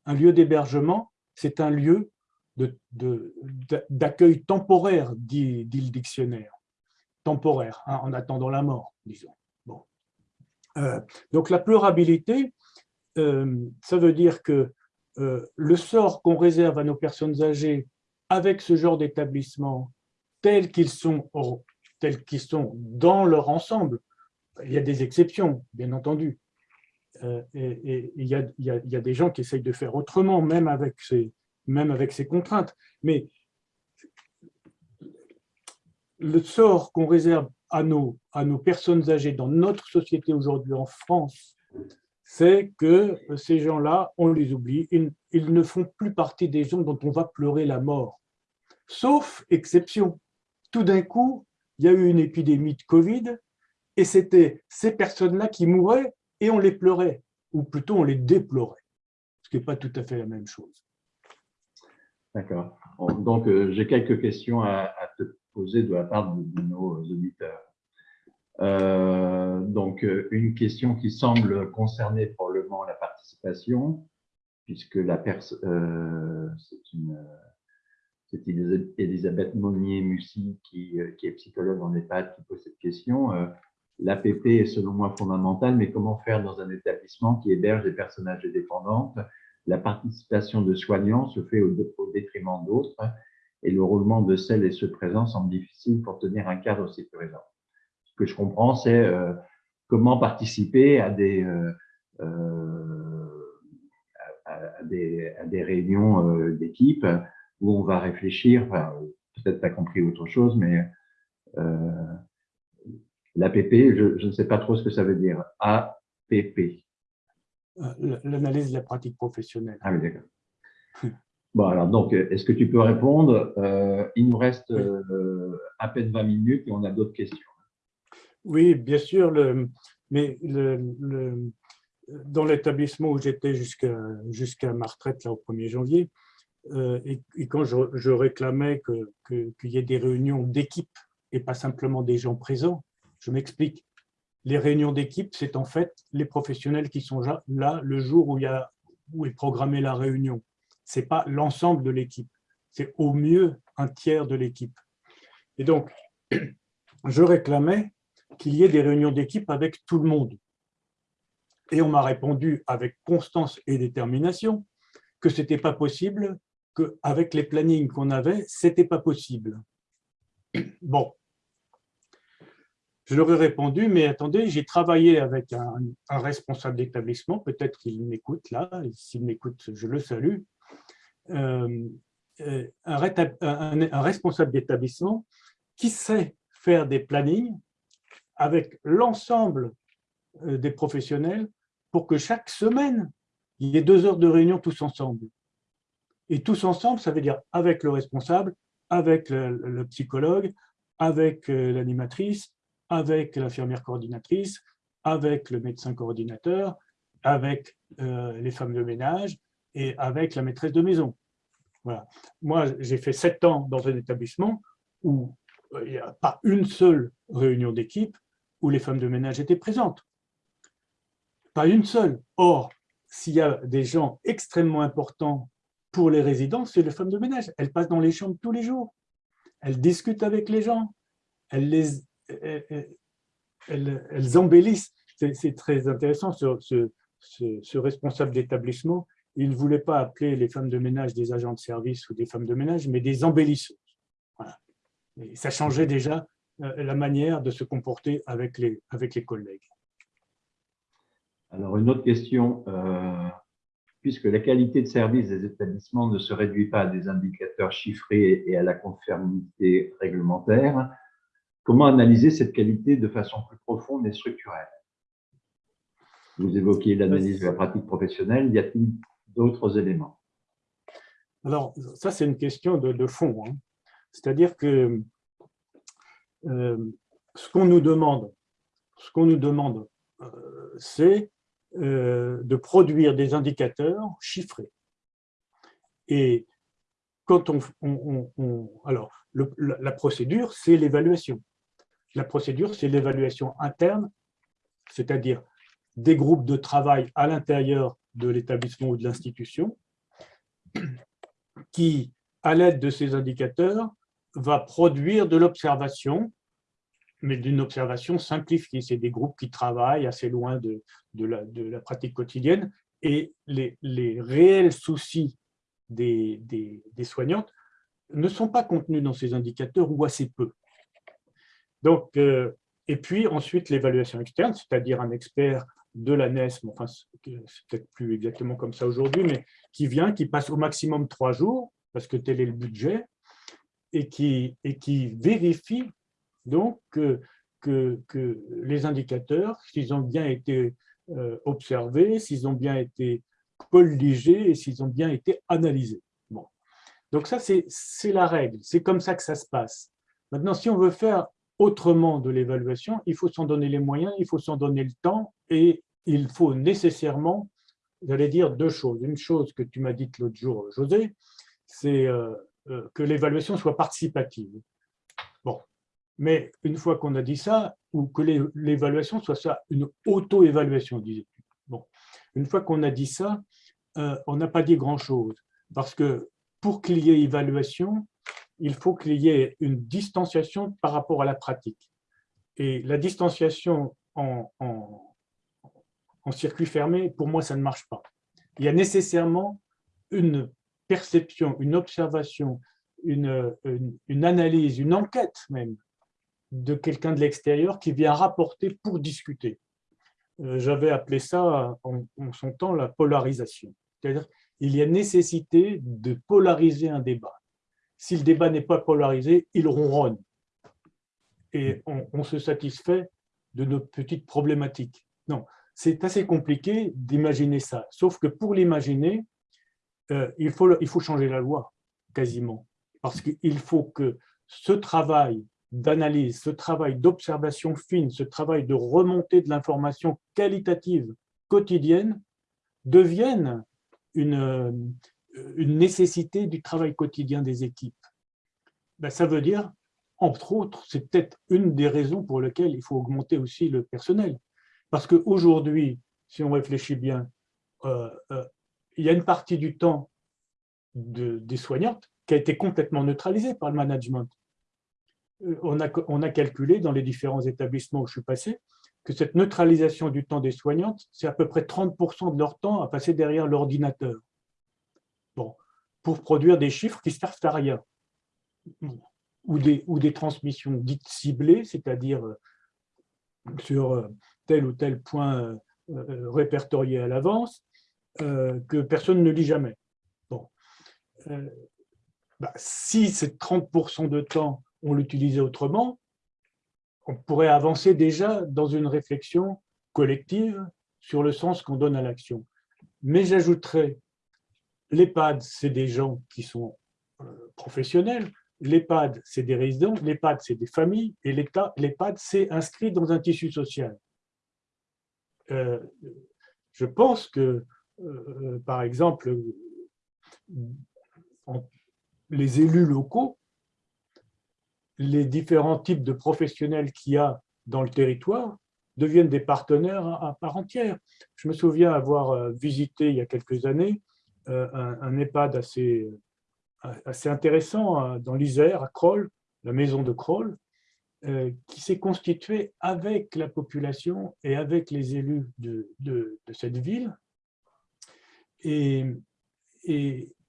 Un lieu d'hébergement, c'est un lieu d'accueil temporaire, dit, dit, le dictionnaire. Temporaire, hein, en attendant la mort, disons. Bon. Euh, donc la pleurabilité, euh, ça veut dire que euh, le sort qu'on réserve à nos personnes âgées avec ce genre d'établissement, tels qu'ils sont, tels qu'ils sont dans leur ensemble, il y a des exceptions, bien entendu. Euh, et, il, y a, des gens qui essayent de faire autrement, même avec ces, contraintes. Mais le sort qu'on réserve à nos personnes âgées dans notre société aujourd'hui en France, c'est que ces gens-là, on les oublie, ils, ne font plus partie des gens dont on va pleurer la mort. Sauf exception. Tout d'un coup, il y a eu une épidémie de Covid et c'était ces personnes-là qui mouraient et on les pleurait, ou plutôt on les déplorait, ce qui n'est pas tout à fait la même chose. D'accord. Donc, euh, j'ai quelques questions à, te poser de la part de nos auditeurs. Euh, donc, euh, une question qui semble concerner probablement la participation, puisque la euh, c'est une, c'est Elisabeth Monnier-Mussy qui, qui, est psychologue en EHPAD qui pose cette question. L'APP est selon moi fondamentale, mais comment faire dans un établissement qui héberge des personnages dépendantes La participation de soignants se fait au, détriment d'autres et le roulement de celles et ceux présents semble difficile pour tenir un cadre sécurisant que je comprends, c'est euh, comment participer euh, euh, à, des, à des, réunions d'équipe où on va réfléchir, peut-être tu as compris autre chose, mais l'APP, je, je, ne sais pas trop ce que ça veut dire. APP. L'analyse de la pratique professionnelle. Ah oui, d'accord. Bon, alors donc, est-ce que tu peux répondre? Il nous reste à peine 20 minutes et on a d'autres questions. Oui, bien sûr, le, mais le, dans l'établissement où j'étais jusqu'à jusqu'à ma retraite là, au 1er janvier, euh, et, quand je, réclamais qu'il que, y ait des réunions d'équipe et pas simplement des gens présents, je m'explique. Les réunions d'équipe, c'est en fait les professionnels qui sont là le jour où, il y a, où est programmée la réunion. Ce n'est pas l'ensemble de l'équipe, c'est au mieux un tiers de l'équipe. Et donc, je réclamais qu'il y ait des réunions d'équipe avec tout le monde. Et on m'a répondu avec constance et détermination que ce n'était pas possible, qu'avec les plannings qu'on avait, ce n'était pas possible. Bon, je leur ai répondu, mais attendez, j'ai travaillé avec un, responsable d'établissement, peut-être qu'il m'écoute là, s'il m'écoute, je le salue, euh, euh, un responsable d'établissement qui sait faire des plannings avec l'ensemble euh, des professionnels pour que chaque semaine, il y ait deux heures de réunion tous ensemble. Et tous ensemble, ça veut dire avec le responsable, avec le, psychologue, avec euh, l'animatrice, avec l'infirmière coordinatrice, avec le médecin coordinateur, avec euh, les femmes de ménage et avec la maîtresse de maison. Voilà. Moi, j'ai fait sept ans dans un établissement où il n'y a pas une seule réunion d'équipe, où les femmes de ménage étaient présentes. Pas une seule. Or, s'il y a des gens extrêmement importants pour les résidents, c'est les femmes de ménage. Elles passent dans les chambres tous les jours. Elles discutent avec les gens. Elles, les, elles, embellissent. C'est très intéressant, ce, responsable d'établissement. Il ne voulait pas appeler les femmes de ménage des agents de service ou des femmes de ménage, mais des embellisseuses. Ça changeait déjà euh, la manière de se comporter avec les, avec les collègues. Alors, une autre question. Euh, puisque la qualité de service des établissements ne se réduit pas à des indicateurs chiffrés et à la conformité réglementaire, comment analyser cette qualité de façon plus profonde et structurelle? Vous évoquiez l'analyse de la pratique professionnelle, y a-t-il d'autres éléments? Alors, ça, c'est une question de, fond. Hein. C'est-à-dire que euh, ce qu'on nous demande, ce qu'on nous demande, euh, c'est de produire des indicateurs chiffrés. Et quand on, alors, la procédure, c'est l'évaluation. La procédure, c'est l'évaluation interne, c'est-à-dire des groupes de travail à l'intérieur de l'établissement ou de l'institution, qui, à l'aide de ces indicateurs, va produire de l'observation mais d'une observation simplifiée. C'est des groupes qui travaillent assez loin de, la, pratique quotidienne et les, réels soucis des, soignantes ne sont pas contenus dans ces indicateurs ou assez peu. Donc, euh, et puis ensuite l'évaluation externe, c'est-à-dire un expert de la NESM, enfin c'est peut-être plus exactement comme ça aujourd'hui, mais qui vient, qui passe au maximum trois jours, parce que tel est le budget, et qui vérifie donc que, les indicateurs, s'ils ont bien été euh, observés, s'ils ont bien été colligés et s'ils ont bien été analysés. Bon. Donc ça, c'est la règle, c'est comme ça que ça se passe. Maintenant, si on veut faire autrement de l'évaluation, il faut s'en donner les moyens, il faut s'en donner le temps et il faut nécessairement, j'allais dire deux choses. Une chose que tu m'as dite l'autre jour, José, c'est euh, euh, que l'évaluation soit participative. Bon, mais une fois qu'on a dit ça, ou que l'évaluation soit ça, une auto-évaluation, disait Bon, une fois qu'on a dit ça, euh, on n'a pas dit grand-chose. Parce que pour qu'il y ait évaluation, il faut qu'il y ait une distanciation par rapport à la pratique. Et la distanciation en, circuit fermé, pour moi, ça ne marche pas. Il y a nécessairement une perception, une observation, une analyse, une enquête même de quelqu'un de l'extérieur qui vient rapporter pour discuter. Euh, j'avais appelé ça en, son temps la polarisation. C'est-à-dire il y a nécessité de polariser un débat. Si le débat n'est pas polarisé, il ronronne. Et on, se satisfait de nos petites problématiques. Non, c'est assez compliqué d'imaginer ça. Sauf que pour l'imaginer, euh, il, faut, il faut changer la loi, quasiment. Parce qu'il faut que ce travail d'analyse, ce travail d'observation fine, ce travail de remontée de l'information qualitative quotidienne devienne une, euh, une nécessité du travail quotidien des équipes. Ben, ça veut dire, entre autres, c'est peut-être une des raisons pour lesquelles il faut augmenter aussi le personnel. Parce qu'aujourd'hui, si on réfléchit bien, euh, euh, il y a une partie du temps de, des soignantes qui a été complètement neutralisée par le management on a, calculé dans les différents établissements où je suis passé que cette neutralisation du temps des soignantes, c'est à peu près 30% de leur temps à passer derrière l'ordinateur. Bon, pour produire des chiffres qui ne servent à rien. Ou des, ou des transmissions dites ciblées, c'est-à-dire euh, sur euh, tel ou tel point euh, répertorié à l'avance, que personne ne lit jamais. Bon. Bah, si c'est 30% de temps on l'utilisait autrement, on pourrait avancer déjà dans une réflexion collective sur le sens qu'on donne à l'action. Mais j'ajouterais, l'EHPAD, c'est des gens qui sont euh, professionnels, l'EHPAD, c'est des résidents, l'EHPAD, c'est des familles, et l'EHPAD, c'est inscrit dans un tissu social. Euh, je pense que, euh, par exemple, les élus locaux les différents types de professionnels qu'il y a dans le territoire deviennent des partenaires à part entière. Je me souviens avoir euh, visité il y a quelques années euh, un, EHPAD assez, euh, intéressant dans l'Isère, à Kroll, la maison de Kroll, qui s'est constitué avec la population et avec les élus de, cette ville, et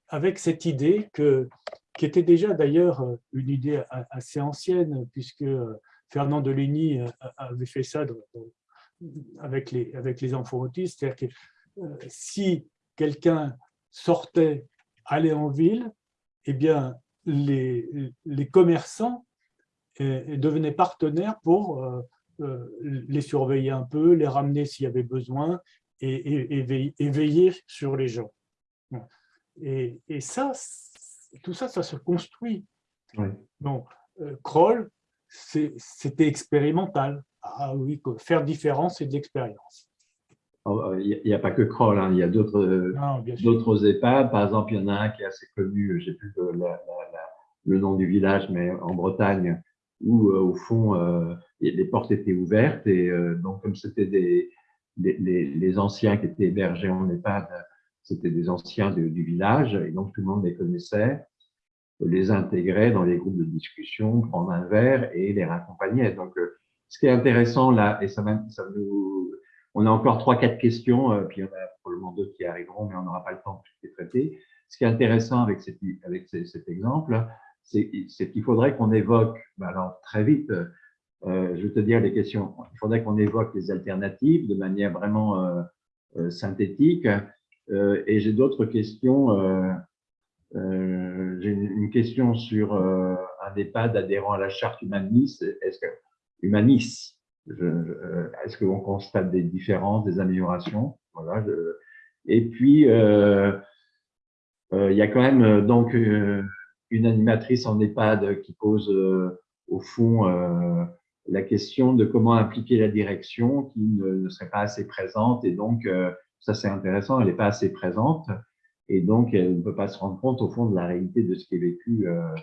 avec cette idée que qui était déjà d'ailleurs euh, une idée assez ancienne, puisque euh, Fernand Deligny euh, avait fait ça avec les, avec les enfants autistes. C'est-à-dire que si quelqu'un sortait, allait en ville, eh bien, les, les commerçants devenaient partenaires pour les surveiller un peu, les ramener s'il y avait besoin et, veiller sur les gens. Et, ça, tout ça, ça se construit. Donc, euh, Kroll, c'était expérimental. Ah oui, faire différence, c'est de l'expérience. Oh, il n'y a, pas que Kroll, hein. il y a d'autres EHPAD. Par exemple, il y en a un qui est assez connu, je n'ai plus le nom du village, mais en Bretagne, où euh, au fond, euh, les portes étaient ouvertes. Et donc, comme c'était des, les, anciens qui étaient hébergés en EHPAD, c'était des anciens du village, et donc tout le monde les connaissait les intégrer dans les groupes de discussion, prendre un verre et les raccompagner. Donc, euh, ce qui est intéressant là, et ça, ça nous, on a encore trois, quatre questions, euh, puis il y en a probablement deux qui arriveront, mais on n'aura pas le temps de les traiter. Ce qui est intéressant avec, cet, avec cet exemple, c'est qu'il faudrait qu'on évoque, ben alors très vite, euh, je vais te dire les questions, il faudrait qu'on évoque les alternatives de manière vraiment synthétique. Et j'ai d'autres questions euh, j'ai une question sur euh, un EHPAD adhérent à la charte humaniste. Est-ce que euh, Est-ce constate des différences, des améliorations? Voilà. et puis il y a quand même donc une animatrice en EHPAD qui pose au fond la question de comment impliquer la direction qui ne, ne serait pas assez présente et donc ça c'est intéressant, elle n'est pas assez présente et donc elle ne peut pas se rendre compte au fond de la réalité de ce qui est vécu euh,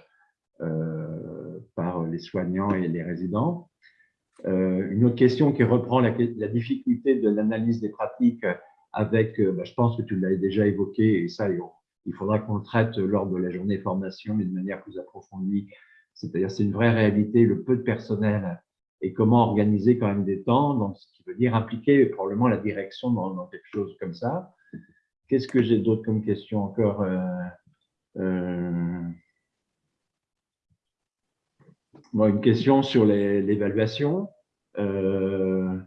euh, par les soignants et les résidents. Euh, une autre question qui reprend la, difficulté de l'analyse des pratiques avec, bah, je pense que tu l'as déjà évoqué, et ça, il faudra qu'on le traite lors de la journée formation, mais de manière plus approfondie. C'est-à-dire, c'est une vraie réalité, le peu de personnel et comment organiser quand même des temps, donc ce qui veut dire impliquer probablement la direction dans quelque chose comme ça. Qu'est-ce que j'ai d'autre comme question encore euh, euh, Une question sur l'évaluation. Euh,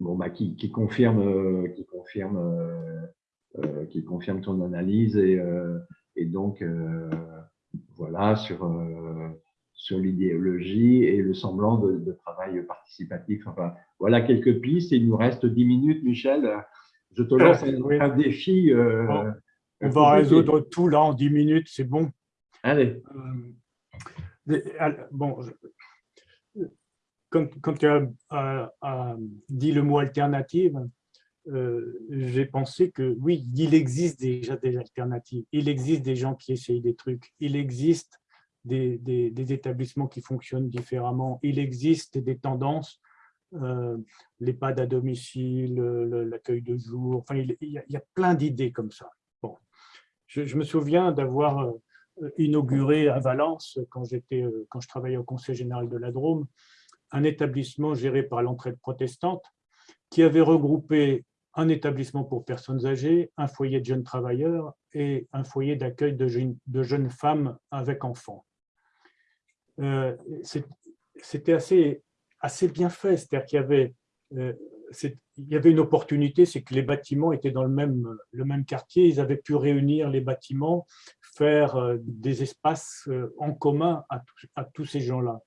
bon, bah, qui, confirme, qui, confirme, qui confirme ton analyse et donc voilà sur, sur l'idéologie et le semblant de, de, travail participatif. Enfin, voilà quelques pistes. Il nous reste 10 minutes, Michel. Je te lance un, défi. Euh, on va résoudre tout là en 10 minutes, c'est bon. Allez. Euh, bon, quand, tu as, dit le mot alternative, euh, j'ai pensé que oui, il existe déjà des alternatives. Il existe des gens qui essayent des trucs. Il existe des, établissements qui fonctionnent différemment. Il existe des tendances euh, l'EHPAD à domicile, l'accueil de jour, enfin, il, y, a, plein d'idées comme ça. Bon. Je, me souviens d'avoir euh, inauguré à Valence, quand, euh, quand je travaillais au Conseil général de la Drôme, un établissement géré par l'entraide protestante qui avait regroupé un établissement pour personnes âgées, un foyer de jeunes travailleurs et un foyer d'accueil de jeunes femmes avec enfants. Euh, C'était assez assez bien fait, c'est-à-dire qu'il y avait euh, il y avait une opportunité, c'est que les bâtiments étaient dans le même, le même quartier, ils avaient pu réunir les bâtiments, faire euh, des espaces en commun à, tous ces gens-là.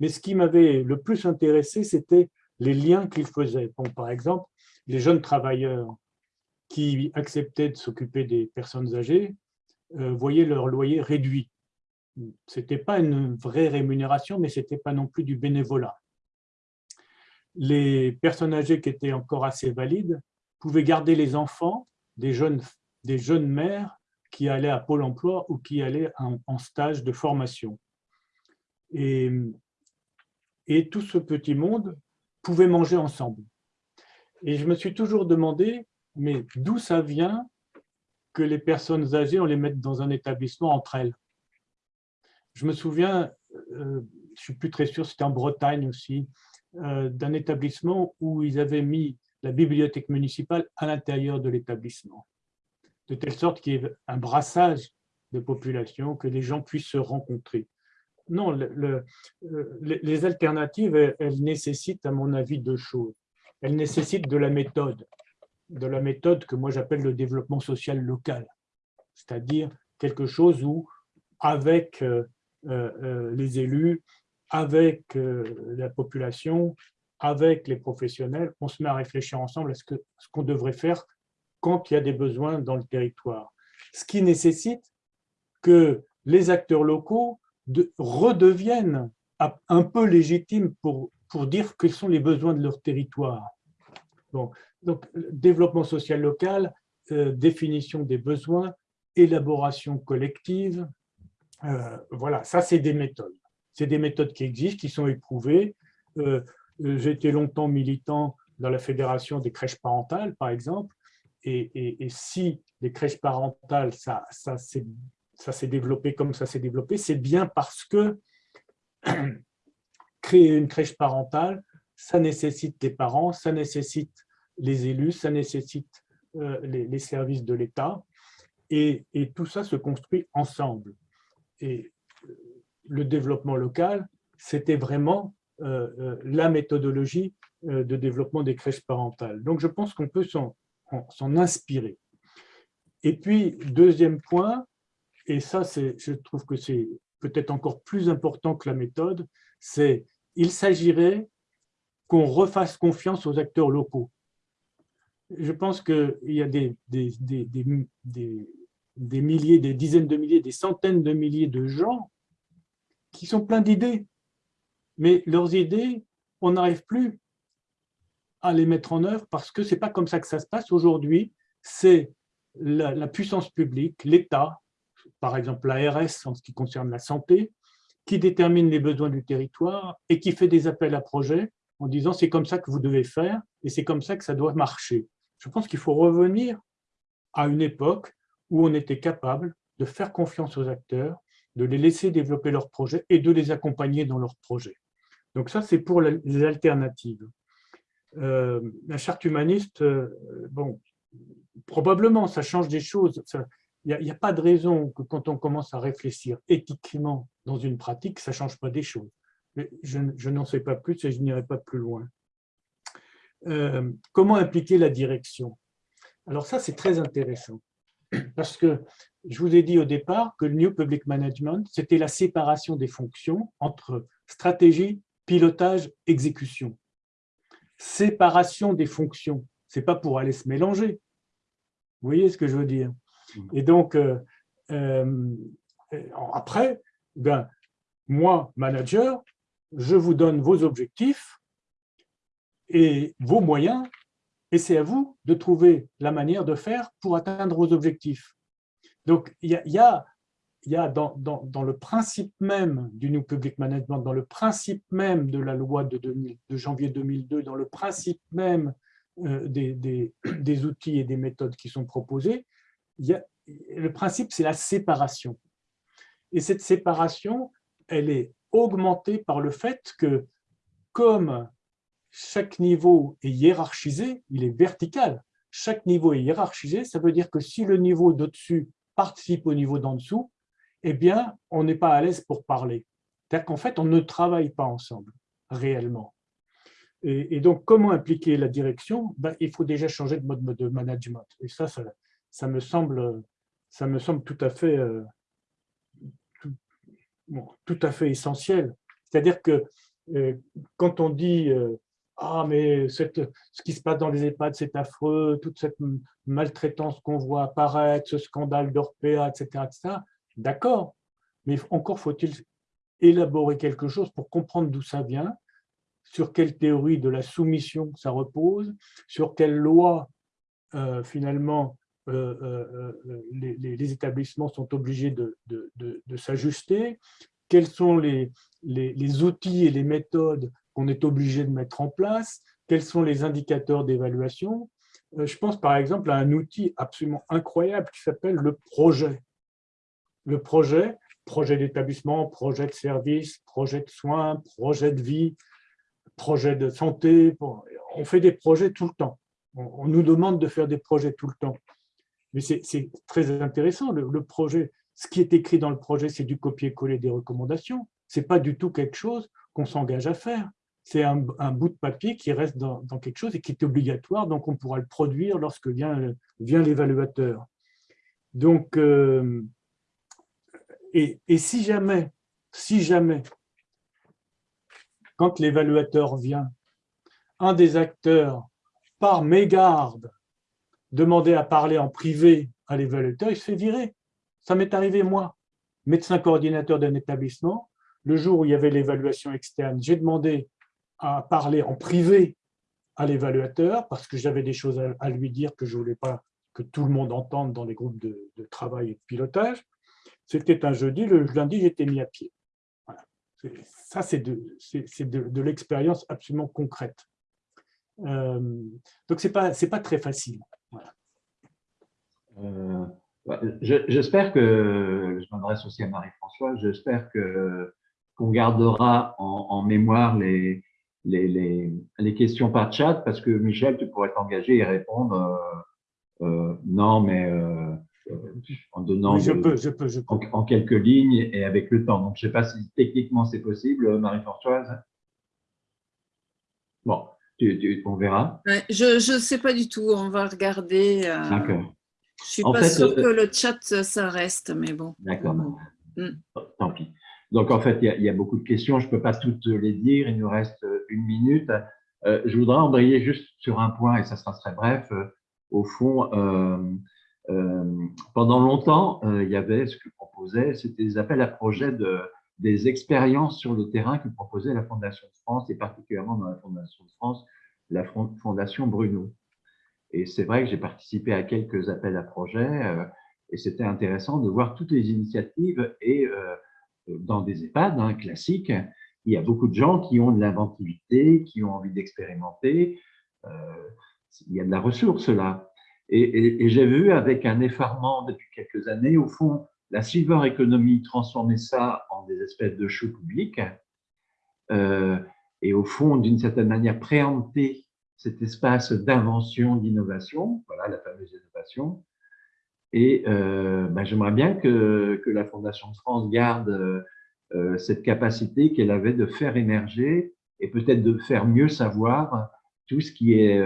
Mais ce qui m'avait le plus intéressé, c'était les liens qu'ils faisaient. Par exemple, les jeunes travailleurs qui acceptaient de s'occuper des personnes âgées voyaient leur loyer réduit. Ce n'était pas une vraie rémunération, mais ce n'était pas non plus du bénévolat les personnes âgées qui étaient encore assez valides pouvaient garder les enfants des jeunes, des jeunes mères qui allaient à Pôle emploi ou qui allaient en, stage de formation. Et, et tout ce petit monde pouvait manger ensemble. Et je me suis toujours demandé, mais d'où ça vient que les personnes âgées, on les mette dans un établissement entre elles? Je me souviens, euh, je suis plus très sûr, c'était en Bretagne aussi, euh, d'un établissement où ils avaient mis la bibliothèque municipale à l'intérieur de l'établissement, de telle sorte qu'il y ait un brassage de population, que les gens puissent se rencontrer. Non, euh, les alternatives, elles, nécessitent, à mon avis, deux choses. Elles nécessitent de la méthode. de la méthode que moi j'appelle le développement social local, c'est-à-dire quelque chose où, avec euh, les élus, avec la population, avec les professionnels, on se met à réfléchir ensemble à ce qu'on ce qu'on devrait faire quand il y a des besoins dans le territoire. Ce qui nécessite que les acteurs locaux de, redeviennent un peu légitimes pour, pour dire quels sont les besoins de leur territoire. Donc, développement social local, euh, définition des besoins, élaboration collective, euh, voilà, ça c'est des méthodes. C'est des méthodes qui existent, qui sont éprouvées. Euh, j'ai été longtemps militant dans la fédération des crèches parentales, par exemple, et, si les crèches parentales, ça, ça s'est développé comme ça s'est développé, c'est bien parce que créer une crèche parentale, ça nécessite des parents, ça nécessite les élus, ça nécessite euh, les, services de l'État, et, tout ça se construit ensemble. Et euh, le développement local, c'était vraiment euh, la méthodologie de développement des crèches parentales. Donc, je pense qu'on peut s'en inspirer. Et puis, deuxième point, et ça, je trouve que c'est peut-être encore plus important que la méthode, c'est il s'agirait qu'on refasse confiance aux acteurs locaux. Je pense qu'il y a des, milliers, des dizaines de milliers, des centaines de milliers de gens qui sont pleins d'idées. Mais leurs idées, on n'arrive plus à les mettre en œuvre parce que ce n'est pas comme ça que ça se passe. Aujourd'hui, c'est la, puissance publique, l'État, par exemple l'ARS en ce qui concerne la santé, qui détermine les besoins du territoire et qui fait des appels à projets en disant c'est comme ça que vous devez faire et c'est comme ça que ça doit marcher. Je pense qu'il faut revenir à une époque où on était capable de faire confiance aux acteurs, de les laisser développer leurs projets et de les accompagner dans leurs projets. Donc ça, c'est pour les alternatives. Euh, la charte humaniste, euh, bon, probablement, ça change des choses. Il n'y a, pas de raison que quand on commence à réfléchir éthiquement dans une pratique, ça ne change pas des choses. Mais je, je n'en sais pas plus et je n'irai pas plus loin. Euh, comment impliquer la direction? Alors ça, c'est très intéressant parce que je vous ai dit au départ que le New Public Management, c'était la séparation des fonctions entre stratégie, pilotage, exécution. Séparation des fonctions, ce n'est pas pour aller se mélanger. Vous voyez ce que je veux dire? Et donc, euh, euh, après, ben, moi, manager, je vous donne vos objectifs et vos moyens, et c'est à vous de trouver la manière de faire pour atteindre vos objectifs. Donc, il y a, y a, dans, le principe même du New Public Management, dans le principe même de la loi de, janvier 2002, dans le principe même euh, des, outils et des méthodes qui sont proposés, y le principe, c'est la séparation. Et cette séparation, elle est augmentée par le fait que, comme chaque niveau est hiérarchisé, il est vertical, chaque niveau est hiérarchisé, ça veut dire que si le niveau d'au-dessus participe au niveau d'en dessous, eh bien, on n'est pas à l'aise pour parler. C'est-à-dire qu'en fait, on ne travaille pas ensemble, réellement. Et, donc, comment impliquer la direction? Ben, Il faut déjà changer de mode de management. Et ça, ça, me, semble, ça me semble tout à fait euh, tout à fait essentiel. C'est-à-dire que euh, quand on dit euh, ah mais ce qui se passe dans les EHPAD c'est affreux, toute cette maltraitance qu'on voit apparaître, ce scandale d'Orpea, etc., etc. D'accord, mais encore faut-il élaborer quelque chose pour comprendre d'où ça vient, sur quelle théorie de la soumission ça repose, sur quelle loi euh, finalement euh, euh, les, établissements sont obligés de, s'ajuster, quels sont les, outils et les méthodes qu'on est obligé de mettre en place, quels sont les indicateurs d'évaluation. Je pense par exemple à un outil absolument incroyable qui s'appelle le projet. Le projet, projet d'établissement, projet de service, projet de soins, projet de vie, projet de santé. On fait des projets tout le temps. On nous demande de faire des projets tout le temps. Mais c'est très intéressant, le, projet, ce qui est écrit dans le projet, c'est du copier-coller des recommandations. Ce n'est pas du tout quelque chose qu'on s'engage à faire. C'est un, bout de papier qui reste dans, quelque chose et qui est obligatoire, donc on pourra le produire lorsque vient, l'évaluateur. Donc, euh, et, si jamais, si jamais, quand l'évaluateur vient, un des acteurs, par mégarde, demander à parler en privé à l'évaluateur, il se fait virer. Ça m'est arrivé, moi, médecin coordinateur d'un établissement, le jour où il y avait l'évaluation externe, j'ai demandé à parler en privé à l'évaluateur parce que j'avais des choses à, lui dire que je ne voulais pas que tout le monde entende dans les groupes de, travail et de pilotage. C'était un jeudi, le lundi, j'étais mis à pied. Ça, c'est de, l'expérience absolument concrète. Euh, donc, ce n'est pas, pas très facile. Euh, j'espère que, je m'adresse aussi à Marie-François, j'espère qu'on gardera en, mémoire les, les, les, questions par chat parce que Michel, tu pourrais t'engager et répondre euh, euh, non, mais euh, en donnant je peux, je peux, je peux. En, quelques lignes et avec le temps. Donc, je ne sais pas si techniquement c'est possible, Marie-Françoise. Bon, tu, on verra. je ne sais pas du tout, on va regarder. D'accord. Je ne suis pas sûre que le chat, ça reste, mais bon. D'accord. Mm. Tant pis. Donc, en fait, il y, a, beaucoup de questions. Je ne peux pas toutes les dire. Il nous reste une minute. Euh, je voudrais embrayer juste sur un point, et ça sera très bref. Euh, au fond, euh, pendant longtemps, il y avait ce que proposait, c'était des appels à projets de, des expériences sur le terrain que proposait la Fondation de France, et particulièrement dans la Fondation de France, la Fondation Bruno. Et c'est vrai que j'ai participé à quelques appels à projets, et c'était intéressant de voir toutes les initiatives et dans des EHPAD hein, classiques, il y a beaucoup de gens qui ont de l'inventivité, qui ont envie d'expérimenter. Euh, il y a de la ressource là. Et, j'ai vu avec un effarement depuis quelques années, au fond, la silver economy transformer ça en des espèces de shows publics euh, et au fond, d'une certaine manière, préempter cet espace d'invention, d'innovation, voilà la fameuse innovation, et ben, j'aimerais bien que, que, la Fondation de France garde euh, euh, cette capacité qu'elle avait de faire émerger et peut-être de faire mieux savoir tout ce qui est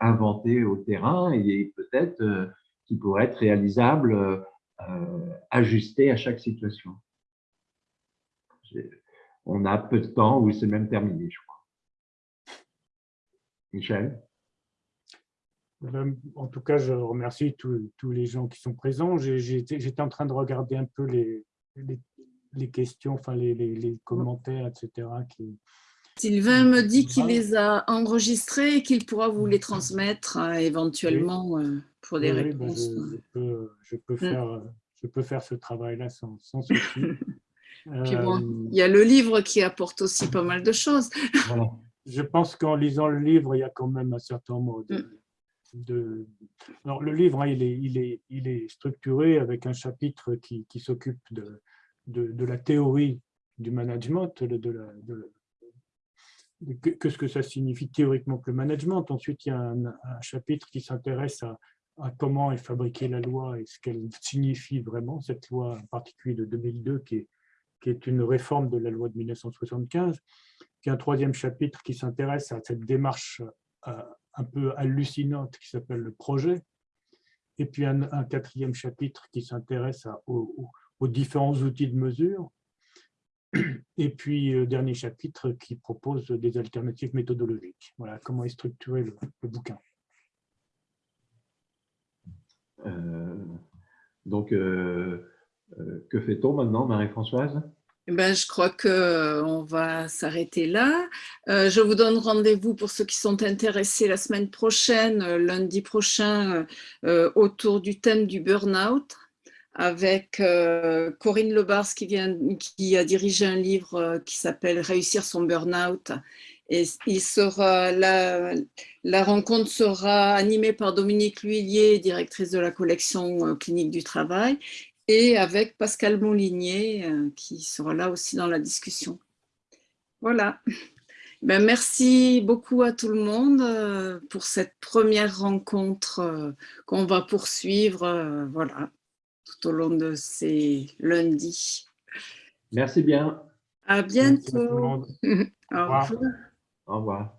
inventé au terrain et peut-être qui pourrait être réalisable, ajusté à chaque situation. On a peu de temps ou c'est même terminé, je crois. Michel? En tout cas, je remercie tous, les gens qui sont présents. J'étais en train de regarder un peu les, les, questions, enfin les, commentaires, etc. Qui, Sylvain me dit qu'il les a enregistrés et qu'il pourra vous les transmettre euh, éventuellement euh, pour des réponses. je, peux, faire, je peux faire ce travail-là sans, sans souci. Puis bon, euh, il y a le livre qui apporte aussi pas mal de choses. Je pense qu'en lisant le livre, il y a quand même un certain nombre de, mm Alors, le livre, hein, il, est, il, est, il, est, structuré avec un chapitre qui, qui s'occupe de, de, la théorie du management, de, qu'est-ce que ça signifie théoriquement que le management. Ensuite, il y a un, chapitre qui s'intéresse à, à, comment est fabriquée la loi et ce qu'elle signifie vraiment, cette loi en particulier de 2002 qui est, qui est une réforme de la loi de 1975. Puis un troisième chapitre qui s'intéresse à cette démarche un peu hallucinante qui s'appelle le projet, et puis un, quatrième chapitre qui s'intéresse aux, différents outils de mesure, et puis euh, dernier chapitre qui propose des alternatives méthodologiques. Voilà comment est structuré le, bouquin. Euh, donc, euh, que fait-on maintenant, Marie-Françoise? Eh ben, je crois qu'on va s'arrêter là. Euh, je vous donne rendez-vous pour ceux qui sont intéressés la semaine prochaine, euh, lundi prochain, euh, autour du thème du burn-out avec Corinne Lebars qui, vient, qui a dirigé un livre qui s'appelle « Réussir son burn-out ». Et il sera, la, la, rencontre sera animée par Dominique Lhuillier, directrice de la collection clinique du travail, et avec Pascal Molinier euh, qui sera là aussi dans la discussion. Voilà. Ben, merci beaucoup à tout le monde euh, pour cette première rencontre euh, qu'on va poursuivre voilà, tout au long de ces lundis. Merci bien. À bientôt. Au revoir. Au revoir.